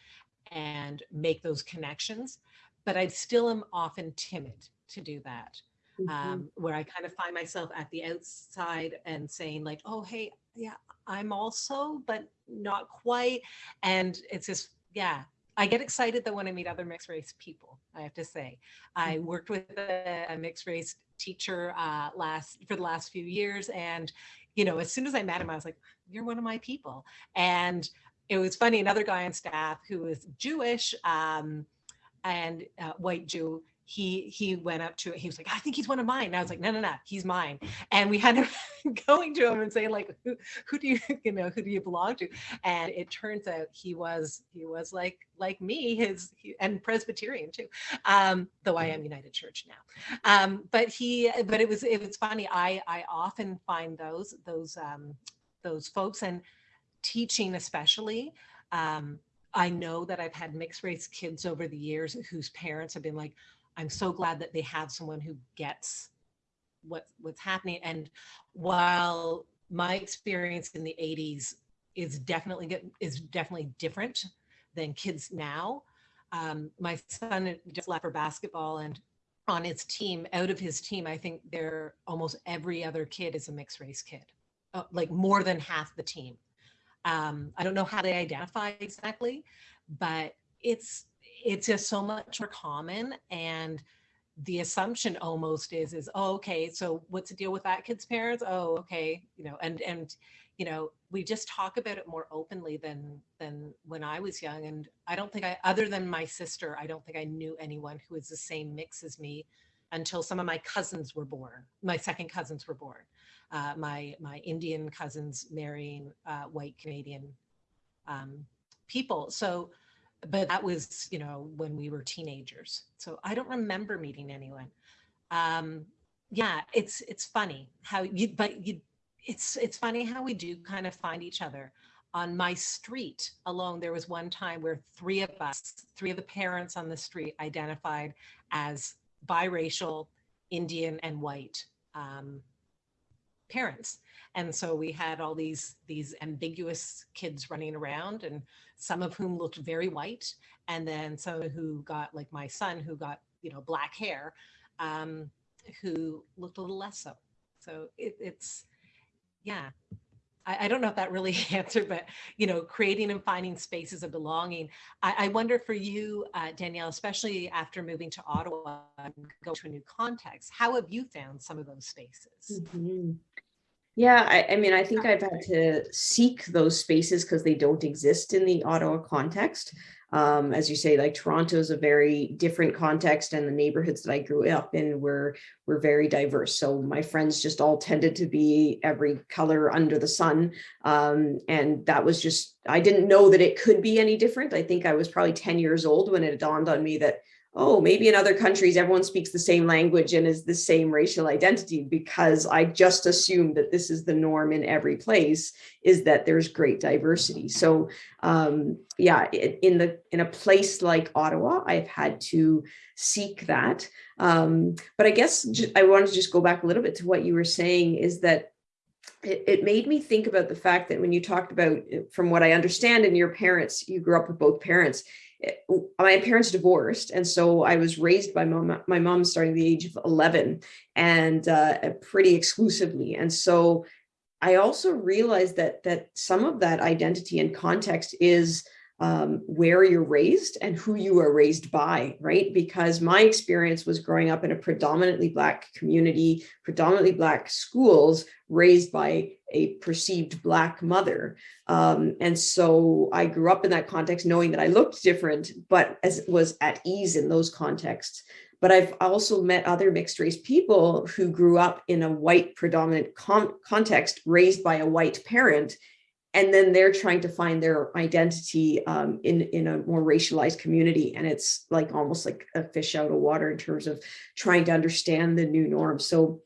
and make those connections. But I still am often timid to do that, mm-hmm. um, where I kind of find myself at the outside and saying like, oh, hey, yeah, I'm also, but not quite. And it's just, yeah, I get excited though when I meet other mixed race people, I have to say. I mm-hmm. worked with a, a mixed race teacher uh, last for the last few years and you know, as soon as I met him, I was like, you're one of my people. And it was funny, another guy on staff who was Jewish um, and uh, white Jew, he he went up to it. He was like, I think he's one of mine. And I was like, no, no, no, he's mine. And we had him going to him and saying, like, who, who do you, you know, who do you belong to? And it turns out he was, he was like, like me, his he, and Presbyterian too. Um, though I am United Church now. Um, but he, but it was, it was funny. I, I often find those, those, um, those folks and teaching especially, um, I know that I've had mixed race kids over the years whose parents have been like, I'm so glad that they have someone who gets what what's happening. And while my experience in the 80s is definitely get, is definitely different than kids now. Um, my son just left for basketball and on his team, out of his team, I think there almost every other kid is a mixed race kid, uh, like more than half the team. Um, I don't know how they identify exactly, but it's it's just so much more common and the assumption almost is is oh, okay so what's the deal with that kid's parents? Oh okay you know and and you know we just talk about it more openly than than when i was young and i don't think i other than my sister i don't think i knew anyone who was the same mix as me until some of my cousins were born my second cousins were born uh, my my indian cousins marrying uh, white canadian um, people. So but that was, you know, when we were teenagers. So I don't remember meeting anyone. Um, yeah, it's it's funny how you, but you, it's it's funny how we do kind of find each other. On my street alone, there was one time where three of us, three of the parents on the street, identified as biracial, Indian, and white um, parents and so we had all these these ambiguous kids running around and some of whom looked very white and then some who got like my son who got you know black hair um, who looked a little less so. So it, it's yeah. I, don't know if that really answered but you know creating and finding spaces of belonging. I, I wonder for you uh, danielle especially after moving to ottawa and go to a new context how have you found some of those spaces? Mm -hmm. Yeah, I, I, mean, I think I've had to seek those spaces because they don't exist in the Ottawa context. Um, as you say, like Toronto is a very different context and the neighborhoods that I grew up in were, were very diverse. So my friends just all tended to be every color under the sun. Um, and that was just, I didn't know that it could be any different. I think I was probably 10 years old when it dawned on me that oh, maybe in other countries, everyone speaks the same language and is the same racial identity because I just assumed that this is the norm in every place is that there's great diversity. So um, yeah, in the in a place like Ottawa, I've had to seek that. Um, but I guess I wanted to just go back a little bit to what you were saying is that it, it, made me think about the fact that when you talked about, from what I understand, and your parents, you grew up with both parents, my parents divorced and so I was raised by mom, my mom starting the age of 11 and uh, pretty exclusively. And so I also realized that that some of that identity and context is um, where you're raised and who you are raised by, right? Because my experience was growing up in a predominantly Black community, predominantly Black schools, raised by a perceived Black mother. Um, and so I grew up in that context knowing that I looked different, but as was at ease in those contexts. But I've also met other mixed race people who grew up in a white predominant context, raised by a white parent, and then they're trying to find their identity um, in in a more racialized community. And it's like almost like a fish out of water in terms of trying to understand the new norm. So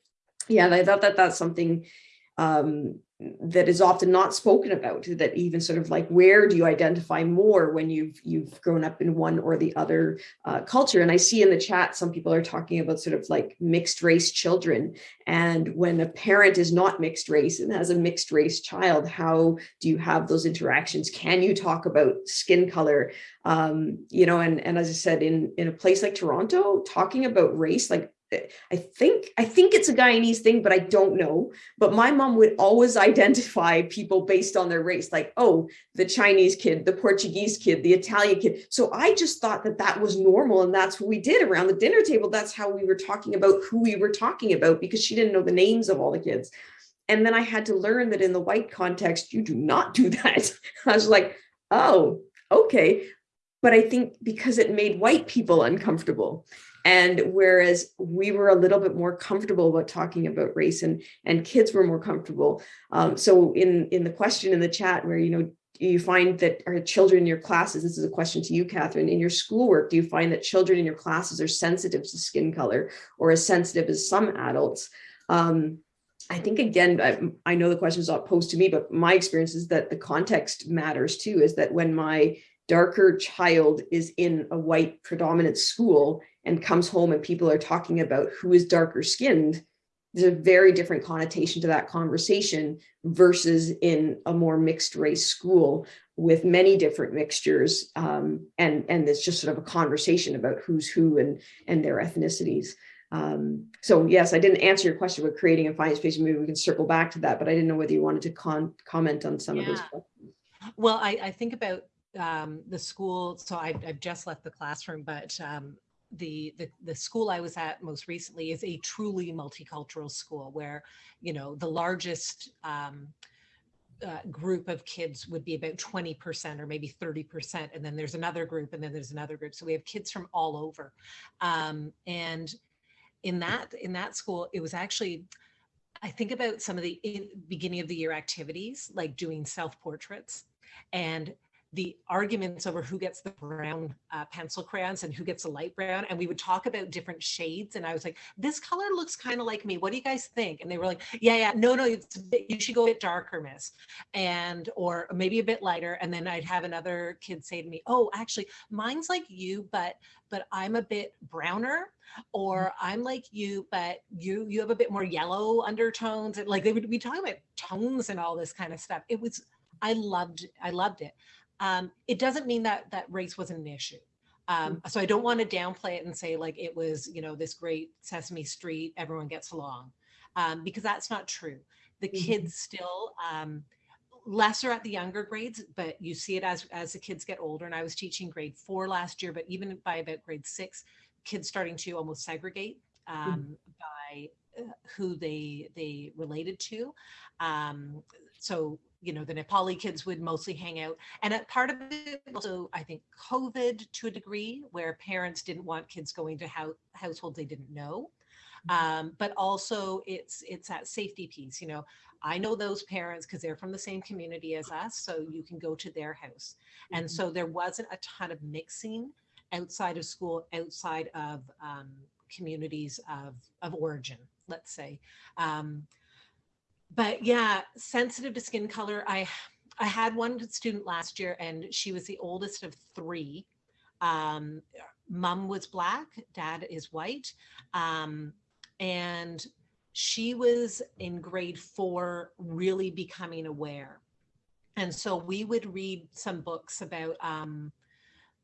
yeah i thought that that's something um, that is often not spoken about that even sort of like where do you identify more when you've you've grown up in one or the other uh, culture? And I see in the chat some people are talking about sort of like mixed race children. And when a parent is not mixed race and has a mixed race child how do you have those interactions? Can you talk about skin color? Um, you know and and as I said in in a place like Toronto talking about race like I think I think it's a Guyanese thing, but I don't know. But my mom would always identify people based on their race, like, oh, the Chinese kid, the Portuguese kid, the Italian kid. So I just thought that that was normal. And that's what we did around the dinner table. That's how we were talking about who we were talking about because she didn't know the names of all the kids. And then I had to learn that in the white context, you do not do that. I was like, oh, okay. But I think because it made white people uncomfortable And whereas we were a little bit more comfortable about talking about race and, and kids were more comfortable. Um, so in, in the question in the chat where, you know, you find that our children in your classes, this is a question to you, Catherine, in your schoolwork, do you find that children in your classes are sensitive to skin color or as sensitive as some adults? Um, I think again, I, I know the question is not posed to me, but my experience is that the context matters too, is that when my darker child is in a white predominant school and comes home and people are talking about who is darker skinned, there's a very different connotation to that conversation versus in a more mixed race school with many different mixtures. Um, and, and it's just sort of a conversation about who's who and, and their ethnicities. Um, so yes, I didn't answer your question about creating a finance space. Maybe we can circle back to that, but I didn't know whether you wanted to con comment on some yeah. of those. Questions. Well, I, I think about um, the school. So I, have just left the classroom, but um, the, the the school I was at most recently is a truly multicultural school where, you know, the largest um, uh, group of kids would be about 20% or maybe 30%. And then there's another group and then there's another group. So we have kids from all over. Um, and in that in that school, it was actually, I think about some of the beginning of the year activities, like doing self portraits and the arguments over who gets the brown uh, pencil crayons and who gets the light brown. And we would talk about different shades. And I was like, this color looks kind of like me. What do you guys think? And they were like, yeah, yeah, no, no, it's bit, you should go a bit darker, miss. And, or maybe a bit lighter. And then I'd have another kid say to me, oh, actually mine's like you, but, but I'm a bit browner or I'm like you, but you, you have a bit more yellow undertones. And like they would be talking about tones and all this kind of stuff. It was, I loved, I loved it. Um, it doesn't mean that that race wasn't an issue. Um, mm. so I don't want to downplay it and say like it was, you know, this great Sesame Street, everyone gets along, um, because that's not true. The mm-hmm. kids still um, lesser at the younger grades, but you see it as as the kids get older. And I was teaching grade four last year, but even by about grade six, kids starting to almost segregate mm. um, by uh, who they they related to. Um, so you know, the Nepali kids would mostly hang out. And a part of it also, I think, COVID to a degree, where parents didn't want kids going to ho- households they didn't know. Mm-hmm. Um, but also it's it's that safety piece. You know, I know those parents because they're from the same community as us, so you can go to their house. And mm-hmm. so there wasn't a ton of mixing outside of school, outside of um, communities of of origin, let's say. Um, but yeah, sensitive to skin color. I I had one student last year and she was the oldest of three. Um, mom was black, dad is white. Um, and she was in grade four, really becoming aware. And so we would read some books about, um,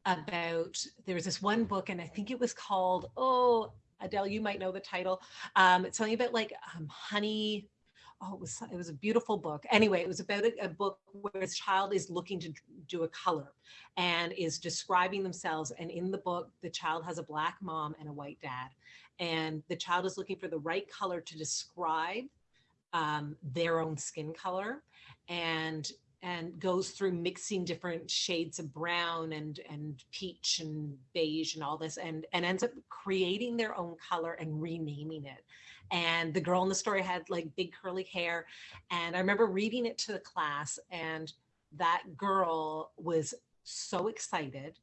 about, there was this one book and I think it was called, oh, Adele, you might know the title. Um, it's something about like um, honey, oh, it was it was a beautiful book. Anyway, it was about a, a, book where a child is looking to do a color and is describing themselves. And in the book, the child has a black mom and a white dad, and the child is looking for the right color to describe um, their own skin color, and and goes through mixing different shades of brown and and peach and beige and all this and and ends up creating their own color and renaming it and the girl in the story had like big curly hair and i remember reading it to the class and that girl was so excited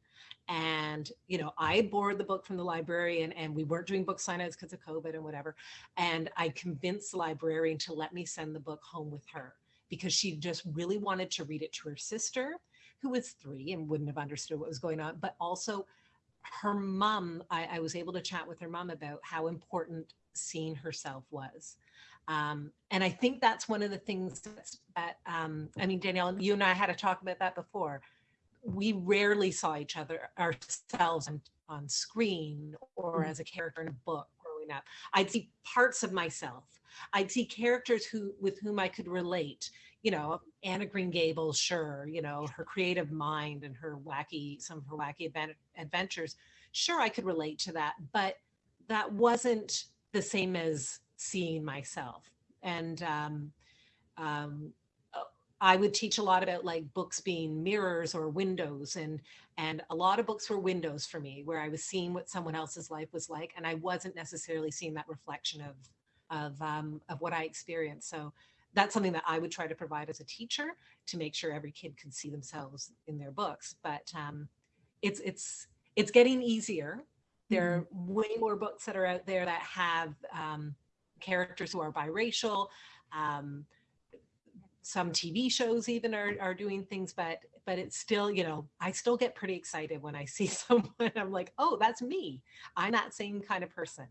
and you know i borrowed the book from the librarian and we weren't doing book signings because of covid and whatever and i convinced the librarian to let me send the book home with her because she just really wanted to read it to her sister who was three and wouldn't have understood what was going on but also her mom I, I was able to chat with her mom about how important seeing herself was. Um, and I think that's one of the things that, um, I mean, Danielle, you and I had a talk about that before. We rarely saw each other ourselves on, on screen or mm-hmm. as a character in a book growing up. I'd see parts of myself. I'd see characters who with whom I could relate. You know, Anna Green Gables, sure. You know, her creative mind and her wacky, some of her wacky adventures. Sure, I could relate to that, but that wasn't the same as seeing myself. And um, um, I would teach a lot about like books being mirrors or windows and and a lot of books were windows for me where I was seeing what someone else's life was like and I wasn't necessarily seeing that reflection of of um, of what I experienced. So that's something that I would try to provide as a teacher to make sure every kid can see themselves in their books. But um, it's it's it's getting easier. There are way more books that are out there that have um, characters who are biracial. Um, some TV shows even are, are doing things, but but it's still, you know, I still get pretty excited when I see someone. I'm like, oh, that's me. I'm that same kind of person.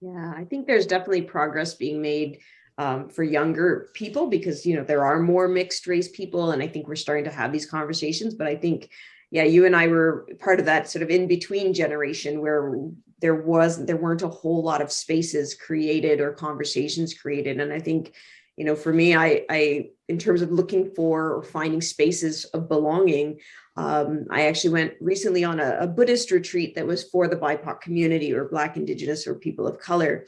Yeah, I think there's definitely progress being made um, for younger people because, you know, there are more mixed race people. And I think we're starting to have these conversations. But I think, yeah, you and I were part of that sort of in between generation where there was there weren't a whole lot of spaces created or conversations created. And I think, you know, for me, I, I in terms of looking for or finding spaces of belonging, um, I actually went recently on a, a, Buddhist retreat that was for the BIPOC community or Black, Indigenous, or people of color.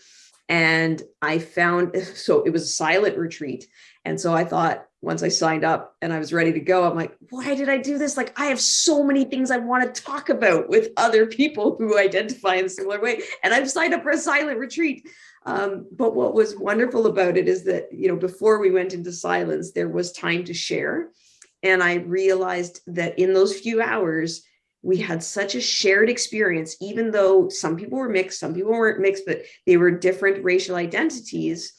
And I found, so it was a silent retreat. And so I thought, once I signed up and I was ready to go, I'm like, why did I do this? Like, I have so many things I want to talk about with other people who identify in a similar way. And I've signed up for a silent retreat. Um, but what was wonderful about it is that, you know, before we went into silence, there was time to share. And I realized that in those few hours, we had such a shared experience, even though some people were mixed, some people weren't mixed, but they were different racial identities,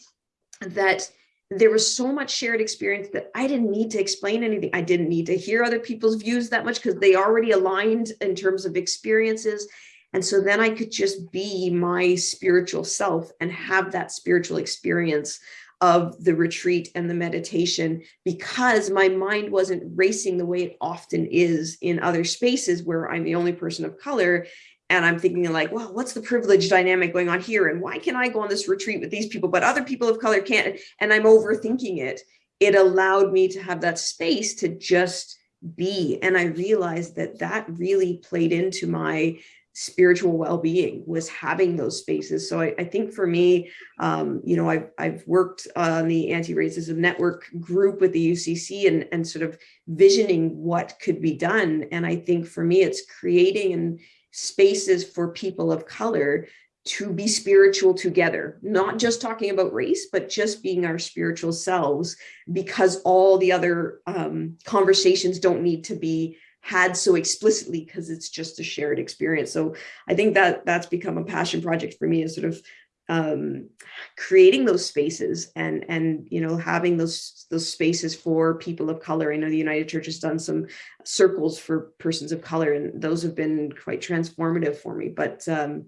that there was so much shared experience that I didn't need to explain anything. I didn't need to hear other people's views that much because they already aligned in terms of experiences. And so then I could just be my spiritual self and have that spiritual experience of the retreat and the meditation because my mind wasn't racing the way it often is in other spaces where I'm the only person of color. And I'm thinking like, well, what's the privilege dynamic going on here? And why can I go on this retreat with these people, but other people of color can't? And I'm overthinking it. It allowed me to have that space to just be. And I realized that that really played into my spiritual well-being was having those spaces. So I, I think for me, um, you know, I've, I've worked on the anti-racism network group with the UCC and, and sort of visioning what could be done. And I think for me, it's creating and spaces for people of color to be spiritual together, not just talking about race, but just being our spiritual selves, because all the other um, conversations don't need to be had so explicitly because it's just a shared experience. So I think that that's become a passion project for me is sort of um, creating those spaces and and you know having those those spaces for people of color. I know the United Church has done some circles for persons of color, and those have been quite transformative for me. But um,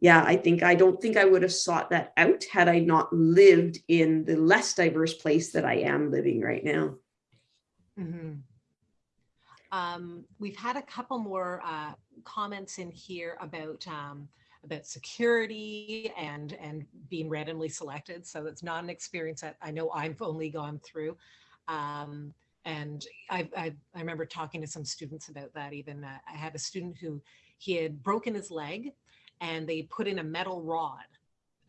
yeah, I think I don't think I would have sought that out had I not lived in the less diverse place that I am living right now. Mm -hmm. Um, we've had a couple more uh, comments in here about um, about security and and being randomly selected. So it's not an experience that I know I've only gone through. Um, and I, I, I, remember talking to some students about that even. Uh, I had a student who he had broken his leg and they put in a metal rod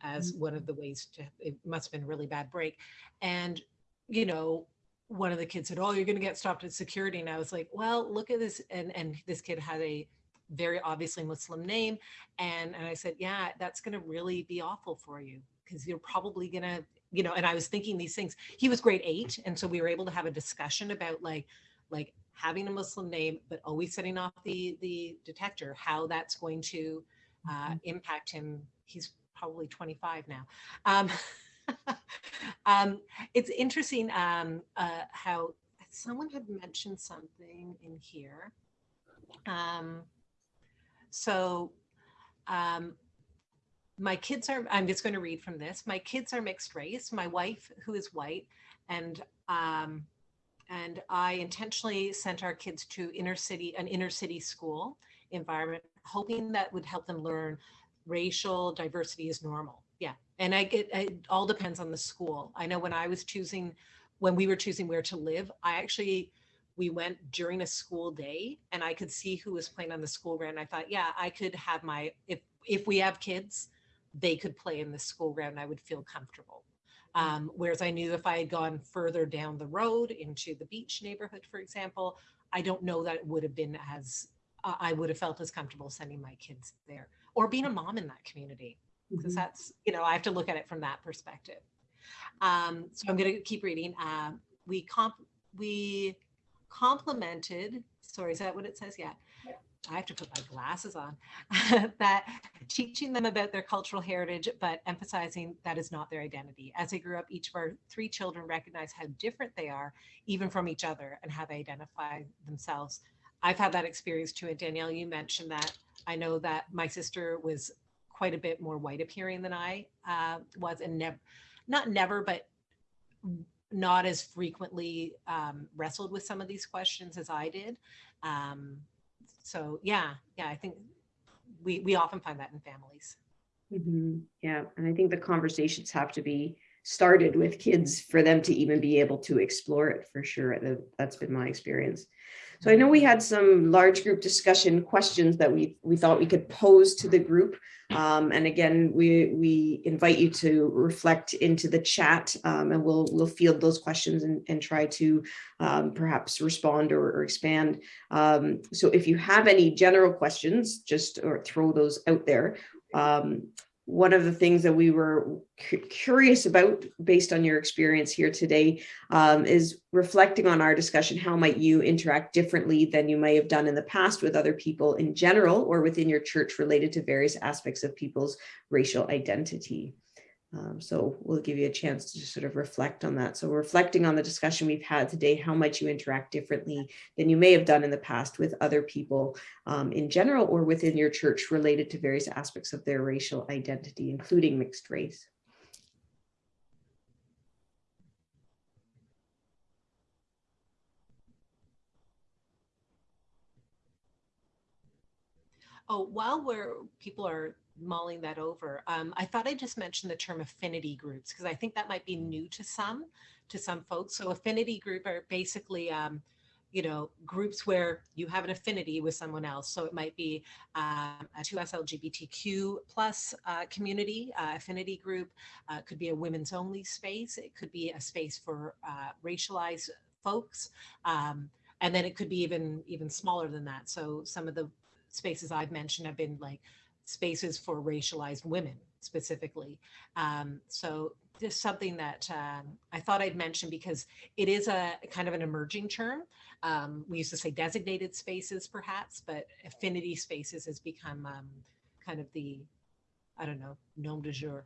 as mm -hmm. one of the ways to, it must have been a really bad break. And, you know, one of the kids said, oh, you're going to get stopped at security. And I was like, well, look at this. And, and this kid had a very obviously Muslim name. And, and I said, yeah, that's going to really be awful for you because you're probably going to, you know, and I was thinking these things. He was grade eight. And so we were able to have a discussion about like, like having a Muslim name, but always setting off the, the detector, how that's going to uh, mm-hmm. impact him. He's probably 25 now. Um, um, it's interesting um, uh, how someone had mentioned something in here. Um, so um, my kids are, I'm just going to read from this. My kids are mixed race. My wife, who is white, and um, and I intentionally sent our kids to inner city, an inner city school environment, hoping that would help them learn racial diversity is normal yeah and i get it all depends on the school. I know when i was choosing when we were choosing where to live i actually we went during a school day and i could see who was playing on the school ground. I thought yeah i could have my if if we have kids they could play in the school ground. I would feel comfortable. Um, whereas I knew if I had gone further down the road into the beach neighborhood, for example, I don't know that it would have been as, uh, I would have felt as comfortable sending my kids there or being a mom in that community. Because Mhm. that's, you know, I have to look at it from that perspective. Um, so I'm going to keep reading. Um, we comp, we complemented sorry, is that what it says? Yeah. I have to put my glasses on, that teaching them about their cultural heritage, but emphasizing that is not their identity. As they grew up, each of our three children recognized how different they are, even from each other, and how they identify themselves. I've had that experience too. And Danielle, you mentioned that. I know that my sister was quite a bit more white appearing than I uh, was, and never, not never, but not as frequently um, wrestled with some of these questions as I did. Um, so yeah, yeah, I think we we often find that in families. Mhm. Yeah, and I think the conversations have to be started with kids for them to even be able to explore it for sure. That's been my experience. So I know we had some large group discussion questions that we we thought we could pose to the group. Um, and again, we we invite you to reflect into the chat um, and we'll we'll field those questions and, and try to um, perhaps respond or, or expand. Um, so if you have any general questions, just or throw those out there. One of the things that we were cu- curious about based on your experience here today um, is reflecting on our discussion how might you interact differently than you may have done in the past with other people in general or within your church related to various aspects of people's racial identity um, so we'll give you a chance to sort of reflect on that so reflecting on the discussion we've had today how might you interact differently than you may have done in the past with other people um, in general or within your church related to various aspects of their racial identity, including mixed race. Oh, while we're people are mulling that over, um, I thought I'd just mention the term affinity groups because I think that might be new to some to some folks. So affinity group are basically um, you know, groups where you have an affinity with someone else. So it might be um, a 2S LGBTQ plus uh, community uh, affinity group. Uh, could be a women's only space. It could be a space for uh, racialized folks. Um, and then it could be even even smaller than that. So some of the spaces I've mentioned have been like spaces for racialized women specifically. Um, so just something that um, I thought I'd mention because it is a kind of an emerging term. Um, we used to say designated spaces perhaps, but affinity spaces has become um, kind of the, I don't know, nom de jour.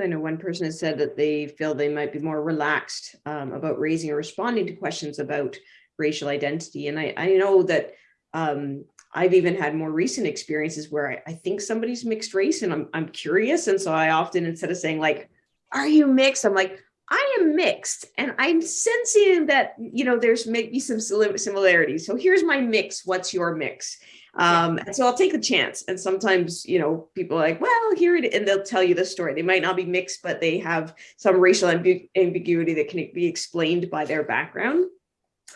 I know one person has said that they feel they might be more relaxed um, about raising or responding to questions about racial identity. And I, I know that um, I've even had more recent experiences where I, I, think somebody's mixed race and I'm, I'm curious. And so I often, instead of saying like, are you mixed? I'm like, I am mixed and I'm sensing that, you know, there's maybe some similarities. So here's my mix. What's your mix? Um, and so I'll take the chance. And sometimes, you know, people are like, well, here it, and they'll tell you the story. They might not be mixed, but they have some racial ambi ambiguity that can be explained by their background.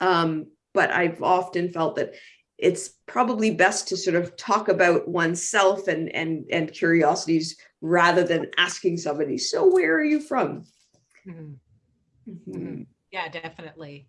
Um, but I've often felt that it's probably best to sort of talk about oneself and and and curiosities rather than asking somebody so where are you from mm -hmm. Mm -hmm. yeah definitely definitely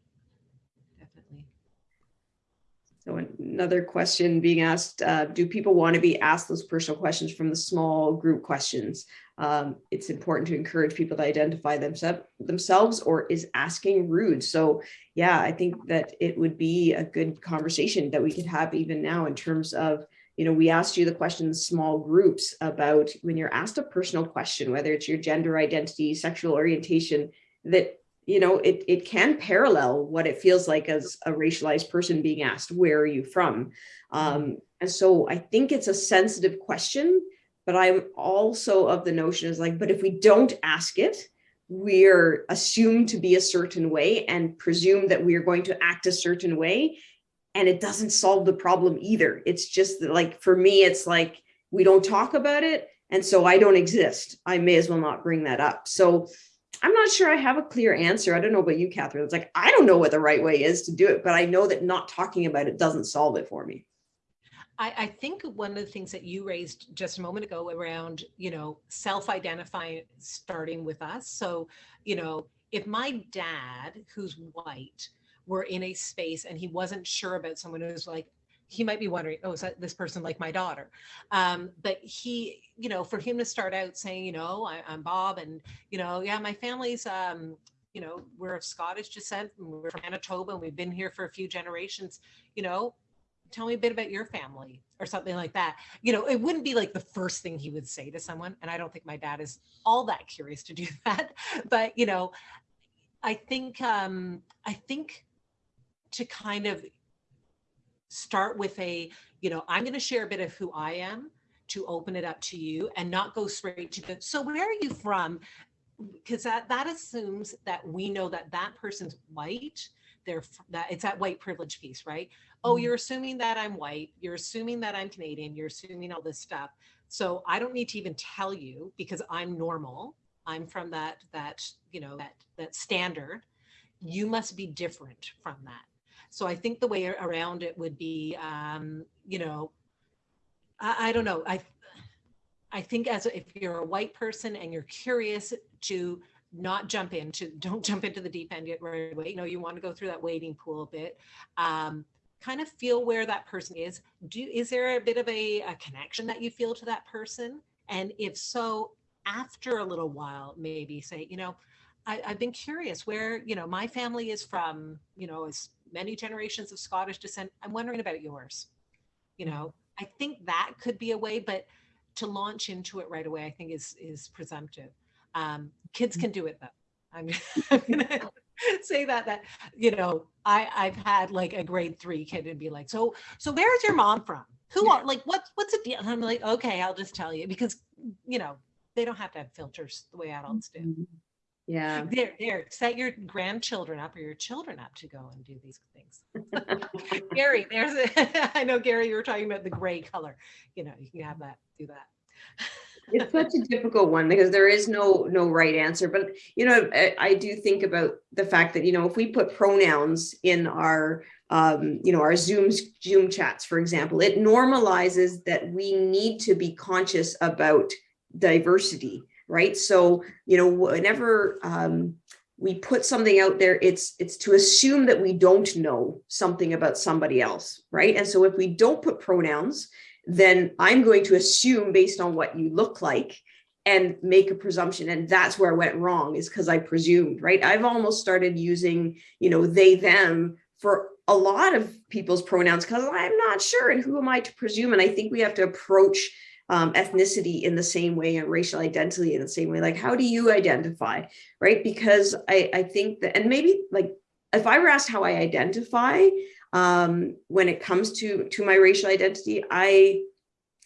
so another question being asked uh, do people want to be asked those personal questions from the small group questions um, it's important to encourage people to identify themselves themselves or is asking rude. So yeah, I think that it would be a good conversation that we could have even now in terms of, you know, we asked you the questions small groups about when you're asked a personal question, whether it's your gender identity, sexual orientation, that you know, it, it can parallel what it feels like as a racialized person being asked, where are you from? Um, and so I think it's a sensitive question but I'm also of the notion is like, but if we don't ask it, we're assumed to be a certain way and presume that we are going to act a certain way. And it doesn't solve the problem either. It's just that like, for me, it's like, we don't talk about it. And so I don't exist. I may as well not bring that up. So I'm not sure I have a clear answer. I don't know about you, Catherine. It's like, I don't know what the right way is to do it, but I know that not talking about it doesn't solve it for me. I, I think one of the things that you raised just a moment ago around, you know, self-identifying starting with us. So, you know, if my dad, who's white, were in a space and he wasn't sure about someone who's like, he might be wondering, oh, is this person like my daughter? Um, but he, you know, for him to start out saying, you know, I, I'm Bob and, you know, yeah, my family's, um, you know, we're of Scottish descent and we're from Manitoba and we've been here for a few generations, you know, tell me a bit about your family or something like that. You know, it wouldn't be like the first thing he would say to someone. And I don't think my dad is all that curious to do that. But, you know, I think, um, I think to kind of start with a, you know, I'm going to share a bit of who I am to open it up to you and not go straight to the, so where are you from? Because that, that assumes that we know that that person's white they're that it's that white privilege piece, right? Oh, Mhm. you're assuming that I'm white. You're assuming that I'm Canadian. You're assuming all this stuff. So I don't need to even tell you because I'm normal. I'm from that that you know that that standard. You must be different from that. So I think the way around it would be, um, you know, I, I don't know. I I think as if you're a white person and you're curious to not jump into, don't jump into the deep end yet right away. You know, you want to go through that wading pool a bit. Um, kind of feel where that person is. Do is there a bit of a, a connection that you feel to that person? And if so, after a little while, maybe say, you know, I, I've been curious where, you know, my family is from, you know, as many generations of Scottish descent. I'm wondering about yours. You know, I think that could be a way, but to launch into it right away, I think is is presumptive. Um, kids can do it though. I'm, I'm gonna say that that you know I I've had like a grade three kid and be like, so so where's your mom from? Who are like what's what's a deal? And I'm like, okay, I'll just tell you because you know they don't have to have filters the way adults do. Yeah. There, there, set your grandchildren up or your children up to go and do these things. Gary, there's a, I know Gary, you were talking about the gray color. You know, you can have that, do that. It's such a difficult one because there is no no right answer. But you know, I, I do think about the fact that you know if we put pronouns in our um, you know our Zooms Zoom chats, for example, it normalizes that we need to be conscious about diversity, right? So you know whenever um, we put something out there, it's it's to assume that we don't know something about somebody else, right? And so if we don't put pronouns, then I'm going to assume based on what you look like and make a presumption. And that's where I went wrong is because I presumed, right? I've almost started using, you know, they, them for a lot of people's pronouns because I'm not sure. And who am I to presume? And I think we have to approach um, ethnicity in the same way and racial identity in the same way. Like, how do you identify, right? Because I, I think that, and maybe like, if I were asked how I identify, um, when it comes to to my racial identity, I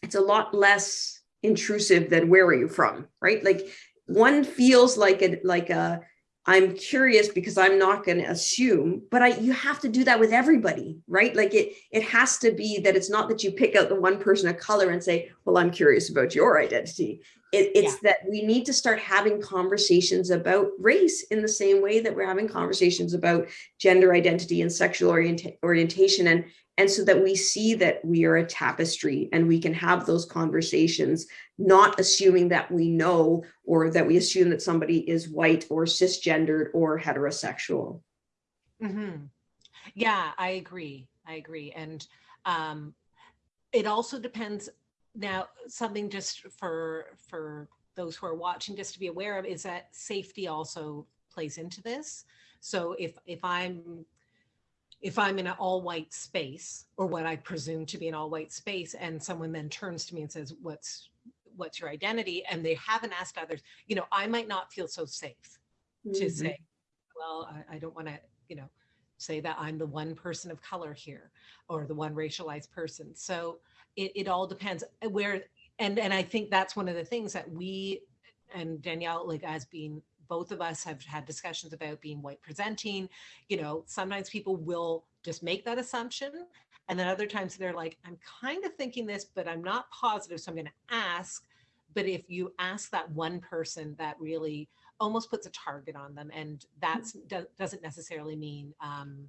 it's a lot less intrusive than where are you from, right? Like one feels like a like a I'm curious because I'm not going to assume, but I you have to do that with everybody, right? Like it it has to be that it's not that you pick out the one person of color and say, well, I'm curious about your identity. It, it's yeah. that we need to start having conversations about race in the same way that we're having conversations about gender identity and sexual orient orientation and and so that we see that we are a tapestry and we can have those conversations not assuming that we know or that we assume that somebody is white or cisgendered or heterosexual mm -hmm. yeah i agree i agree and um it also depends now, something just for for those who are watching, just to be aware of, is that safety also plays into this. So if if I'm if I'm in an all white space or what I presume to be an all white space and someone then turns to me and says, what's what's your identity? And they haven't asked others, you know, I might not feel so safe mm -hmm. to Mm-hmm. say, well, I, I don't want to, you know, say that I'm the one person of color here or the one racialized person. So it, it all depends where, and, and I think that's one of the things that we and Danielle, like as being both of us have had discussions about being white presenting, you know, sometimes people will just make that assumption. And then other times they're like, I'm kind of thinking this, but I'm not positive. So I'm going to ask. But if you ask that one person that really almost puts a target on them and that's doesn't necessarily mean um,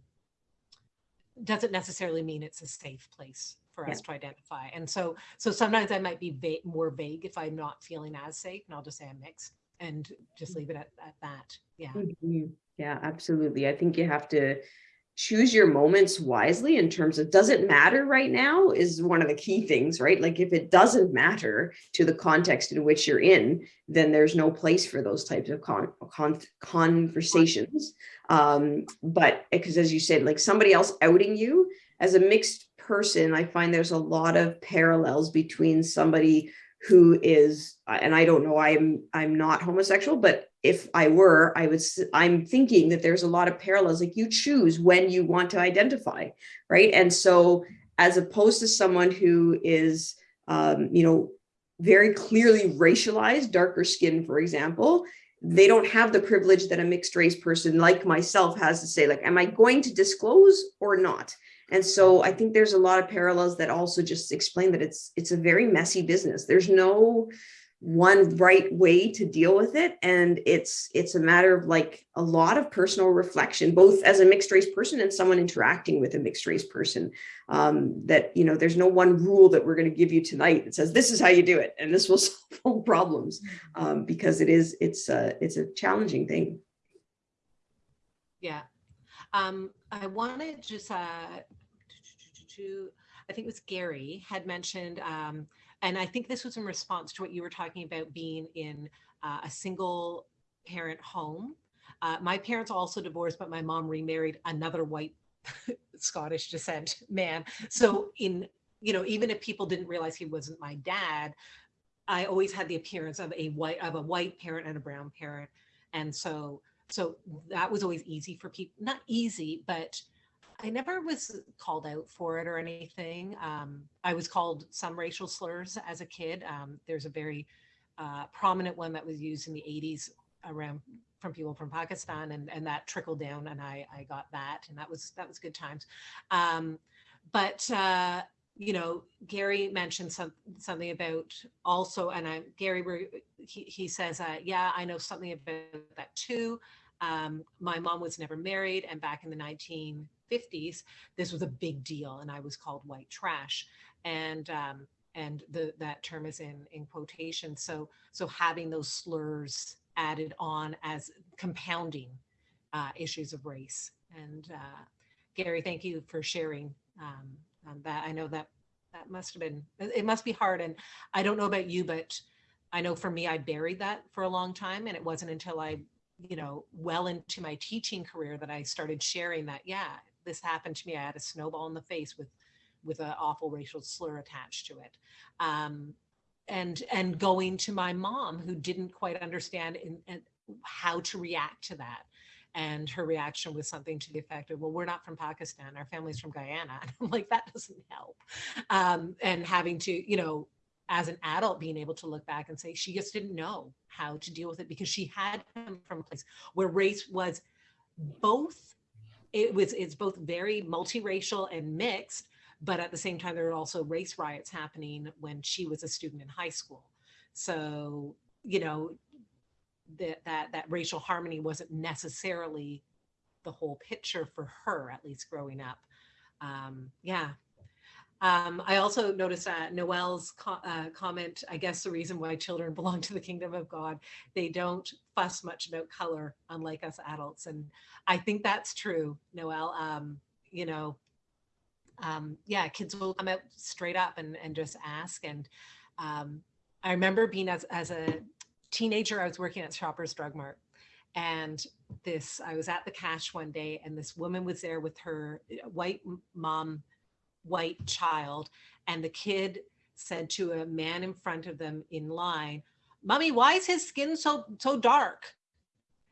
doesn't necessarily mean it's a safe place for Yeah. us to identify. And so, so sometimes I might be va- more vague if I'm not feeling as safe, and I'll just say I'm mixed and just leave it at, at that. Yeah. Mhm. Yeah, absolutely. I think you have to choose your moments wisely in terms of does it matter right now is one of the key things, right? Like if it doesn't matter to the context in which you're in, then there's no place for those types of con, con conversations. Um, but because as you said, like somebody else outing you as a mixed person, I find there's a lot of parallels between somebody who is uh, and i don't know i'm i'm not homosexual but if i were i was, I'm thinking that there's a lot of parallels like you choose when you want to identify right? And so as opposed to someone who is um, you know very clearly racialized darker skin for example they don't have the privilege that a mixed race person like myself has to say like am i going to disclose or not and so I think there's a lot of parallels that also just explain that it's it's a very messy business. There's no one right way to deal with it and it's it's a matter of like a lot of personal reflection both as a mixed race person and someone interacting with a mixed race person um that you know there's no one rule that we're going to give you tonight that says this is how you do it and this will solve all problems um because it is it's a it's a challenging thing Yeah. Um, I wanted to just uh, to, I think it was Gary had mentioned, um, and I think this was in response to what you were talking about being in uh, a single parent home. Uh, my parents also divorced, but my mom remarried another white Scottish descent man. So in, you know, even if people didn't realize he wasn't my dad, I always had the appearance of a white, of a white parent and a brown parent. And so so that was always easy for people not easy but i never was called out for it or anything um, i was called some racial slurs as a kid um, there's a very uh, prominent one that was used in the 80s around from people from pakistan and, and that trickled down and I, I got that and that was that was good times um, but uh, you know, Gary mentioned some, something about also, and I, Gary, he, he says, uh, yeah, I know something about that too. Um, my mom was never married. And back in the 1950s, this was a big deal. And I was called white trash. And, um, and the, that term is in, in quotation. So, so having those slurs added on as compounding uh, issues of race. And uh, Gary, thank you for sharing um, um, that I know that that must have been it must be hard and I don't know about you but I know for me I buried that for a long time and it wasn't until I you know well into my teaching career that I started sharing that yeah this happened to me I had a snowball in the face with with an awful racial slur attached to it. Um, and and going to my mom who didn't quite understand in, in how to react to that. And her reaction was something to the effect of well we're not from pakistan. Our family's from guyana. And i'm like that doesn't help. Um, and having to you know as an adult being able to look back and say she just didn't know how to deal with it because she had come from a place where race was both it was it's both very multiracial and mixed but at the same time there were also race riots happening when she was a student in high school. So you know that that that racial harmony wasn't necessarily the whole picture for her at least growing up. Um yeah. Um, I also noticed uh, Noel's co uh, comment, I guess the reason why children belong to the kingdom of God, they don't fuss much about color, unlike us adults. And I think that's true, Noel. Um, you know, um, yeah, kids will come out straight up and, and just ask. And um, I remember being as, as a teenager, I was working at Shoppers Drug Mart. And this, I was at the cash one day and this woman was there with her white mom, white child. And the kid said to a man in front of them in line, mommy, why is his skin so, so dark?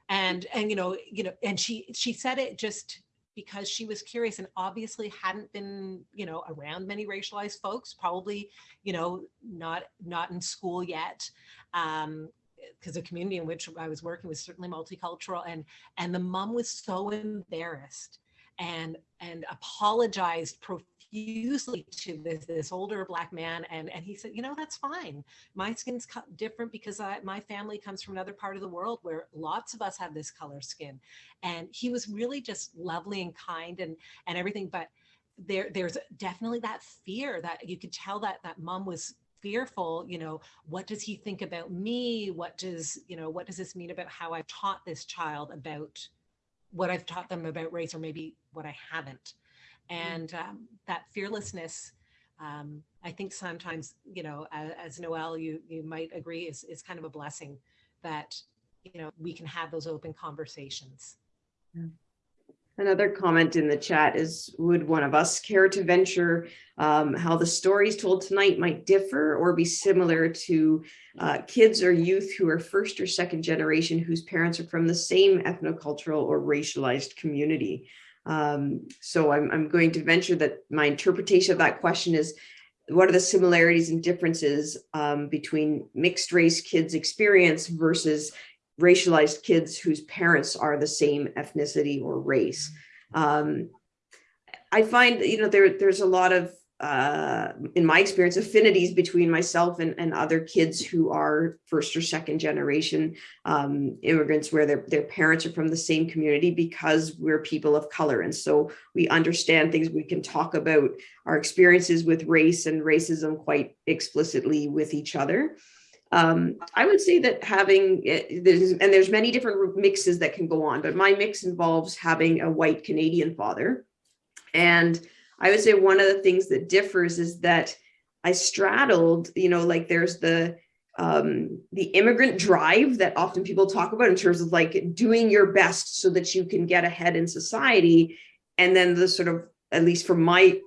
And, and, you know, you know, and she, she said it just because she was curious and obviously hadn't been, you know, around many racialized folks, probably, you know, not, not in school yet. Um, because the community in which I was working was certainly multicultural and and the mom was so embarrassed and and apologized profusely to this this older black man and and he said you know that's fine. My skin's different because I, my family comes from another part of the world where lots of us have this color skin. And he was really just lovely and kind and and everything but there there's definitely that fear that you could tell that that mom was fearful you know what does he think about me? What does you know what does this mean about how i've taught this child about what i've taught them about race or maybe what i haven't and um, that fearlessness um, i think sometimes you know as, as noel you you might agree is, is kind of a blessing that you know we can have those open conversations. Another comment in the chat is, would one of us care to venture um, how the stories told tonight might differ or be similar to uh, kids or youth who are first or second generation whose parents are from the same ethnocultural or racialized community? Um, so I'm, I'm going to venture that my interpretation of that question is, what are the similarities and differences um, between mixed race kids experience versus racialized kids whose parents are the same ethnicity or race. Um, I find, you know, there, there's a lot of, uh, in my experience, affinities between myself and, and other kids who are first or second generation um, immigrants where their, their parents are from the same community because we're people of color. And so we understand things, we can talk about our experiences with race and racism quite explicitly with each other. Um, I would say that having, eh, there's, and there's many different mixes that can go on, but my mix involves having a white Canadian father. And I would say one of the things that differs is that I straddled, you know, like there's the, um, the immigrant drive that often people talk about in terms of like doing your best so that you can get ahead in society. And then the sort of, at least from my,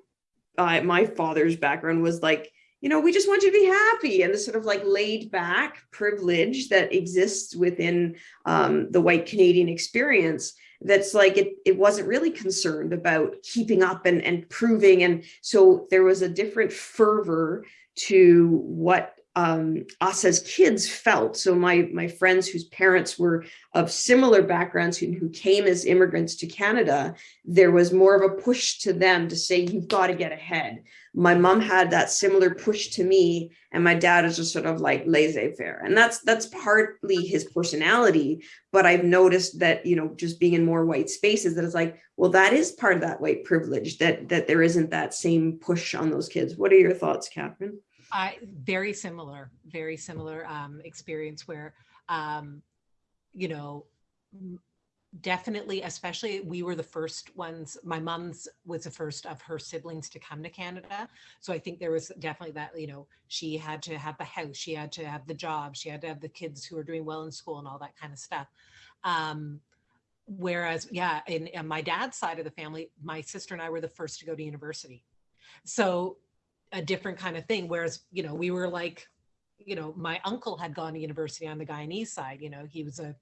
uh, my father's background was like, you know, we just want you to be happy and the sort of like laid back privilege that exists within um, the white Canadian experience that's like it, it wasn't really concerned about keeping up and, and proving. And so there was a different fervor to what um, us as kids felt. So my, my friends whose parents were of similar backgrounds who, who came as immigrants to Canada, there was more of a push to them to say, you've got to get ahead. My mom had that similar push to me and my dad is just sort of like laissez-faire. And that's that's partly his personality but i've noticed that you know just being in more white spaces that it's like well that is part of that white privilege that that there isn't that same push on those kids. What are your thoughts catherine i very similar very similar um experience where um you know definitely especially we were the first ones my mom's was the first of her siblings to come to canada. So i think there was definitely that you know she had to have the house she had to have the job she had to have the kids who were doing well in school and all that kind of stuff. Um whereas yeah in, in my dad's side of the family my sister and i were the first to go to university. So a different kind of thing whereas you know we were like you know my uncle had gone to university on the guyanese side you know he was a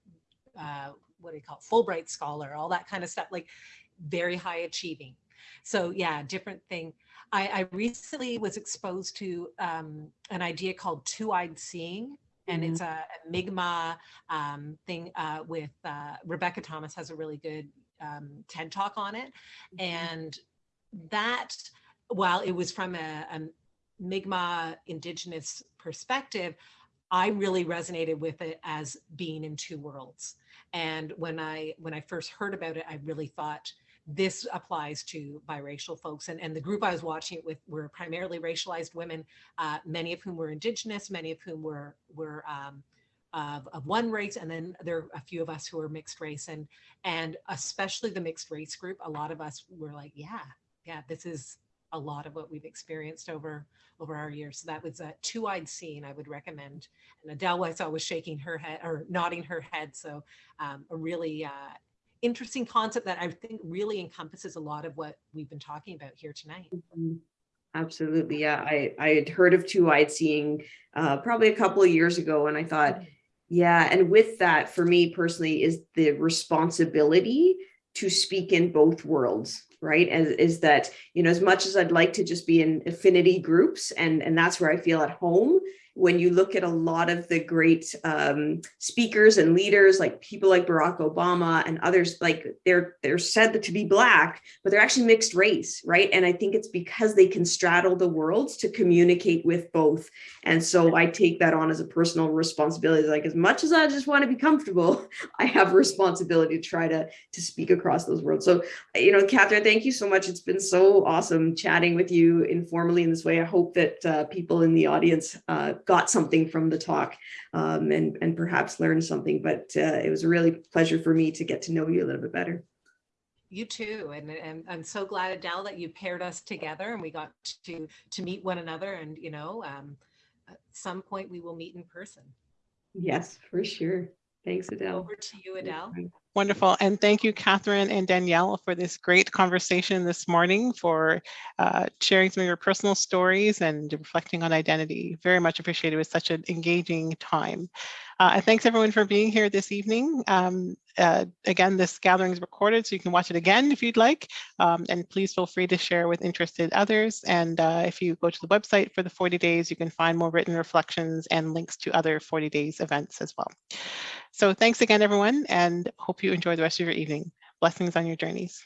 uh, what do you call it, Fulbright scholar, all that kind of stuff, like very high achieving. So yeah, different thing. I, I recently was exposed to um, an idea called two-eyed seeing, and mm -hmm. it's a, a Mi'kmaq um, thing uh, with uh, Rebecca Thomas has a really good um, TED talk on it. Mm -hmm. And that, while it was from a, a Mi'kmaq indigenous perspective, I really resonated with it as being in two worlds. And when I when I first heard about it, I really thought this applies to biracial folks. And, and the group I was watching it with were primarily racialized women, uh, many of whom were indigenous, many of whom were were um, of, of, one race, and then there are a few of us who are mixed race, and and especially the mixed race group. A lot of us were like, yeah, yeah, this is a lot of what we've experienced over over our years. So that was a two-eyed seeing I would recommend. And Adele I saw was shaking her head or nodding her head. So um, a really uh, interesting concept that I think really encompasses a lot of what we've been talking about here tonight. Mm-hmm. Absolutely. Yeah, I, I had heard of two-eyed seeing uh, probably a couple of years ago and I thought, mm-hmm. yeah, and with that for me personally is the responsibility to speak in both worlds right? And is that you know as much as i'd like to just be in affinity groups and and that's where i feel at home when you look at a lot of the great um, speakers and leaders, like people like Barack Obama and others, like they're they're said to be black, but they're actually mixed race, right? And I think it's because they can straddle the worlds to communicate with both. And so I take that on as a personal responsibility. Like as much as I just want to be comfortable, I have responsibility to try to to speak across those worlds. So you know, Catherine, thank you so much. It's been so awesome chatting with you informally in this way. I hope that uh, people in the audience uh, got something from the talk um, and, and perhaps learned something, but uh, it was a really pleasure for me to get to know you a little bit better. You too, and, and I'm so glad, Adele, that you paired us together and we got to to meet one another. And you know, um, at some point we will meet in person. Yes, for sure. Thanks, Adele. Over to you, Adele. Wonderful. And thank you, Catherine and Danielle, for this great conversation this morning, for uh, sharing some of your personal stories and reflecting on identity. Very much appreciated. It was such an engaging time. Uh, and thanks everyone for being here this evening. Um, uh, again, this gathering is recorded, so you can watch it again if you'd like. Um, and please feel free to share with interested others. And uh, if you go to the website for the 40 days, you can find more written reflections and links to other 40 days events as well. So thanks again, everyone, and hope you enjoy the rest of your evening. Blessings on your journeys.